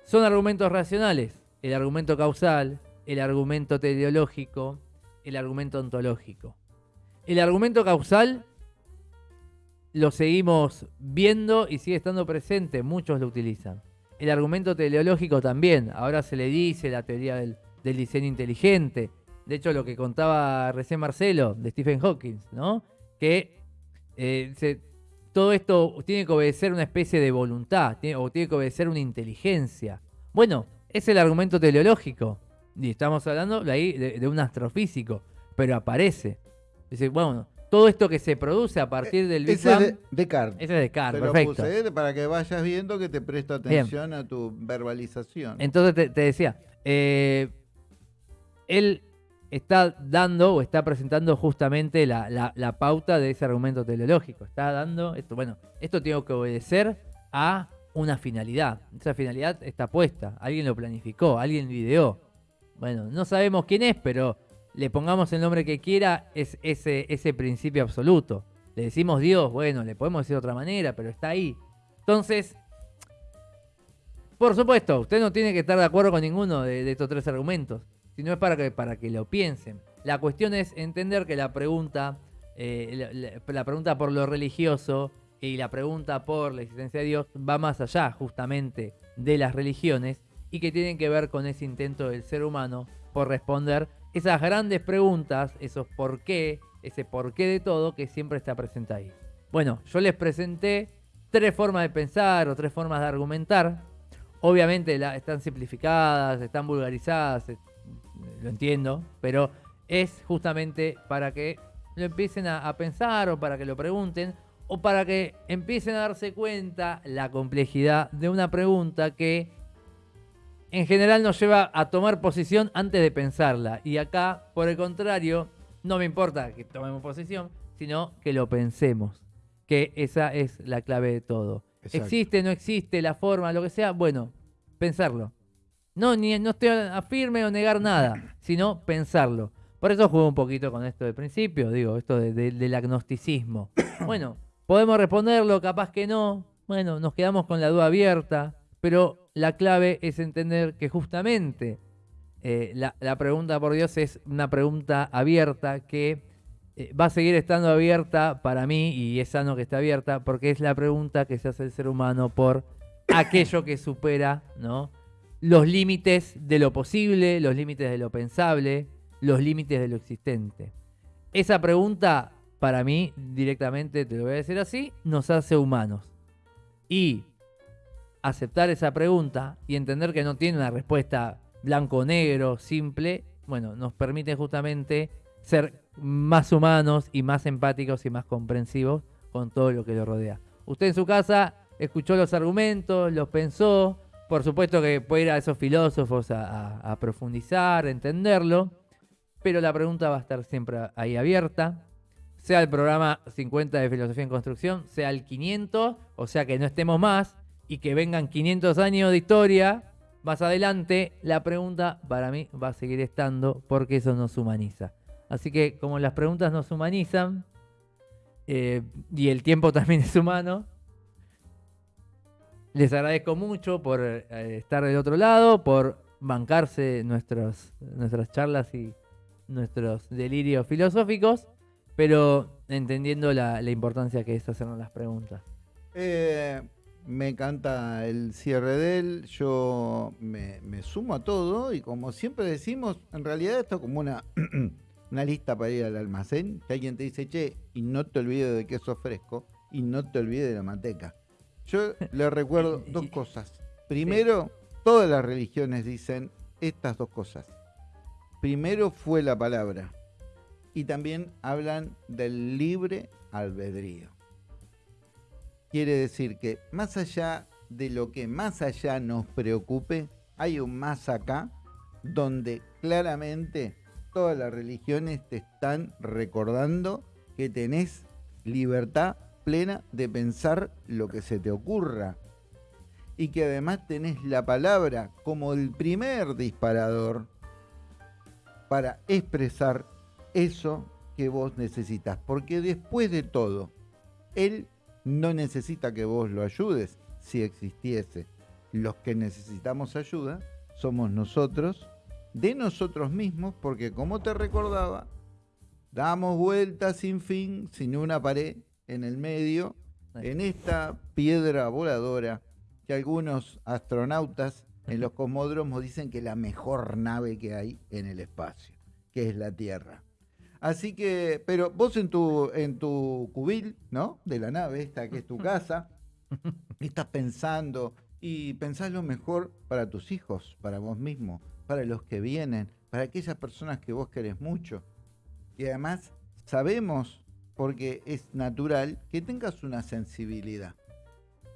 Son argumentos racionales, el argumento causal, el argumento teleológico, el argumento ontológico. El argumento causal lo seguimos viendo y sigue estando presente, muchos lo utilizan. El argumento teleológico también, ahora se le dice la teoría del, diseño inteligente. De hecho, lo que contaba recién Marcelo de Stephen Hawking, ¿no? Que eh, todo esto tiene que obedecer una especie de voluntad o tiene que obedecer una inteligencia. Bueno, es el argumento teleológico. Y estamos hablando de ahí de, un astrofísico, pero aparece. Dice, bueno, todo esto que se produce a partir del Big Ese es Descartes. Ese es Descartes, perfecto. Puse para que vayas viendo que te presto atención a tu verbalización. Entonces te, decía, eh, el, está dando o está presentando justamente la, la- la pauta de ese argumento teleológico. Está dando, esto, bueno, esto tengo que obedecer a una finalidad. Esa finalidad está puesta, alguien lo planificó, alguien lo ideó. Bueno, no sabemos quién es, pero le pongamos el nombre que quiera, es ese, ese principio absoluto. Le decimos Dios, bueno, le podemos decir de otra manera, pero está ahí. Entonces, por supuesto, usted no tiene que estar de acuerdo con ninguno de, estos tres argumentos, sino es para que, para que lo piensen. La cuestión es entender que la pregunta, eh, la pregunta por lo religioso y la pregunta por la existencia de Dios va más allá justamente de las religiones y que tienen que ver con ese intento del ser humano por responder esas grandes preguntas, esos por qué, ese por qué de todo que siempre está presente ahí. Bueno, yo les presenté tres formas de pensar o tres formas de argumentar. Obviamente están simplificadas, están vulgarizadas, eh, lo entiendo, pero es justamente para que lo empiecen a pensar o para que lo pregunten o para que empiecen a darse cuenta la complejidad de una pregunta que en general nos lleva a tomar posición antes de pensarla. Y acá, por el contrario, no me importa que tomemos posición, sino que lo pensemos. Que esa es la clave de todo. Exacto. Existe, no existe, la forma, lo que sea, bueno, pensarlo. No, ni, no estoy a firme o negar nada, sino pensarlo. Por eso juego un poquito con esto de principio, digo, esto de- de- del agnosticismo. Bueno, podemos responderlo, capaz que no. Bueno, nos quedamos con la duda abierta, pero la clave es entender que justamente eh, la, pregunta por Dios es una pregunta abierta que eh, va a seguir estando abierta para mí y es sano que esté abierta porque es la pregunta que se hace el ser humano por aquello que supera los límites de lo posible, los límites de lo pensable, los límites de lo existente. Esa pregunta, para mí, directamente, te lo voy a decir así, nos hace humanos. Y aceptar esa pregunta y entender que no tiene una respuesta blanco negro, simple, bueno, nos permite justamente ser más humanos y más empáticos y más comprensivos con todo lo que lo rodea. Usted en su casa escuchó los argumentos, los pensó, por supuesto que puede ir a esos filósofos a, profundizar, entenderlo, pero la pregunta va a estar siempre ahí abierta. Sea el programa 50 de Filosofía en Construcción, sea el 500, o sea que no estemos más y que vengan 500 años de historia más adelante, la pregunta para mí va a seguir estando porque eso nos humaniza. Así que como las preguntas nos humanizan eh, y el tiempo también es humano, les agradezco mucho por eh, estar del otro lado, por bancarse nuestros, nuestras charlas y nuestros delirios filosóficos, pero entendiendo la, la importancia que es hacernos las preguntas. Eh, me encanta el cierre de él, yo me, me sumo a todo y como siempre decimos, en realidad esto es como una, una lista para ir al almacén, que alguien te dice, che, y no te olvides de queso fresco y no te olvides de la manteca. Yo le recuerdo dos cosas. Primero, todas las religiones dicen estas dos cosas. Primero fue la palabra y también hablan del libre albedrío. Quiere decir que más allá de lo que más allá nos preocupe, hay un más acá donde claramente todas las religiones te están recordando que tenés libertad plena de pensar lo que se te ocurra y que además tenés la palabra como el primer disparador para expresar eso que vos necesitas. Porque después de todo, Él no necesita que vos lo ayudes si existiese. Los que necesitamos ayuda somos nosotros, de nosotros mismos, porque como te recordaba, damos vueltas sin fin, sin una pared en el medio, en esta piedra voladora que algunos astronautas en los cosmódromos dicen que es la mejor nave que hay en el espacio, que es la Tierra. Así que, pero vos en tu, en tu cubil, ¿no? De la nave esta que es tu casa, estás pensando y pensás lo mejor para tus hijos, para vos mismo, para los que vienen, para aquellas personas que vos querés mucho. Y además sabemos, porque es natural, que tengas una sensibilidad.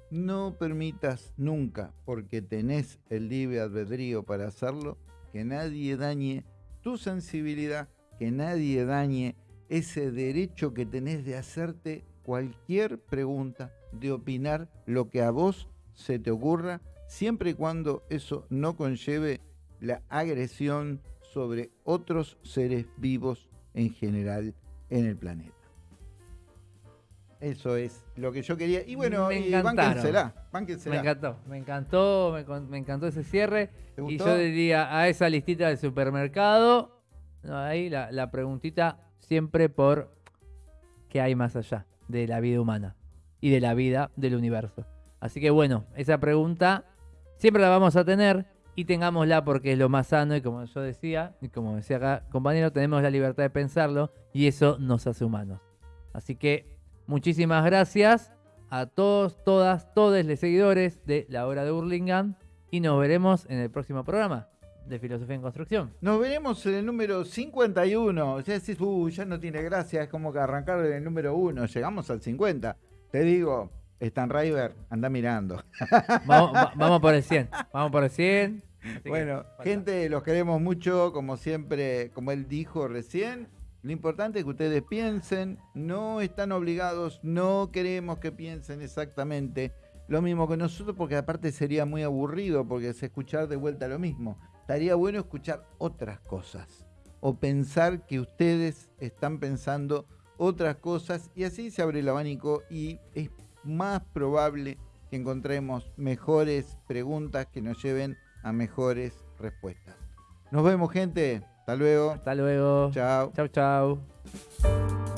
No permitas nunca, porque tenés el libre albedrío para hacerlo, que nadie dañe tu sensibilidad, que nadie dañe ese derecho que tenés de hacerte cualquier pregunta, de opinar lo que a vos se te ocurra, siempre y cuando eso no conlleve la agresión sobre otros seres vivos en general en el planeta. Eso es lo que yo quería. Y bueno, Me y encantaron. bánquensela, Me encantó, me encantó, me, me encantó ese cierre. ¿Te Y yo diría a esa listita del supermercado, ahí la, la preguntita siempre por qué hay más allá de la vida humana y de la vida del universo. Así que bueno, esa pregunta siempre la vamos a tener y tengámosla porque es lo más sano y como yo decía, y como decía acá compañero, tenemos la libertad de pensarlo y eso nos hace humanos. Así que muchísimas gracias a todos, todas, todos los seguidores de la hora de Burlingame y nos veremos en el próximo programa de Filosofía en Construcción. Nos veremos en el número 51. Ya decís, uh, ya no tiene gracia, es como que arrancar en el número 1. Llegamos al 50. Te digo, Stan River, anda mirando. Vamos, va- vamos por el 100, vamos por el 100. Así que Bueno, gente, los queremos mucho, como siempre, como él dijo recién. Lo importante es que ustedes piensen, no están obligados, no queremos que piensen exactamente lo mismo que nosotros, porque aparte sería muy aburrido, porque es escuchar de vuelta lo mismo. Estaría bueno escuchar otras cosas, o pensar que ustedes están pensando otras cosas, y así se abre el abanico y es más probable que encontremos mejores preguntas que nos lleven a mejores respuestas. Nos vemos, gente. Hasta luego. Hasta luego. Chao. Chau, chau.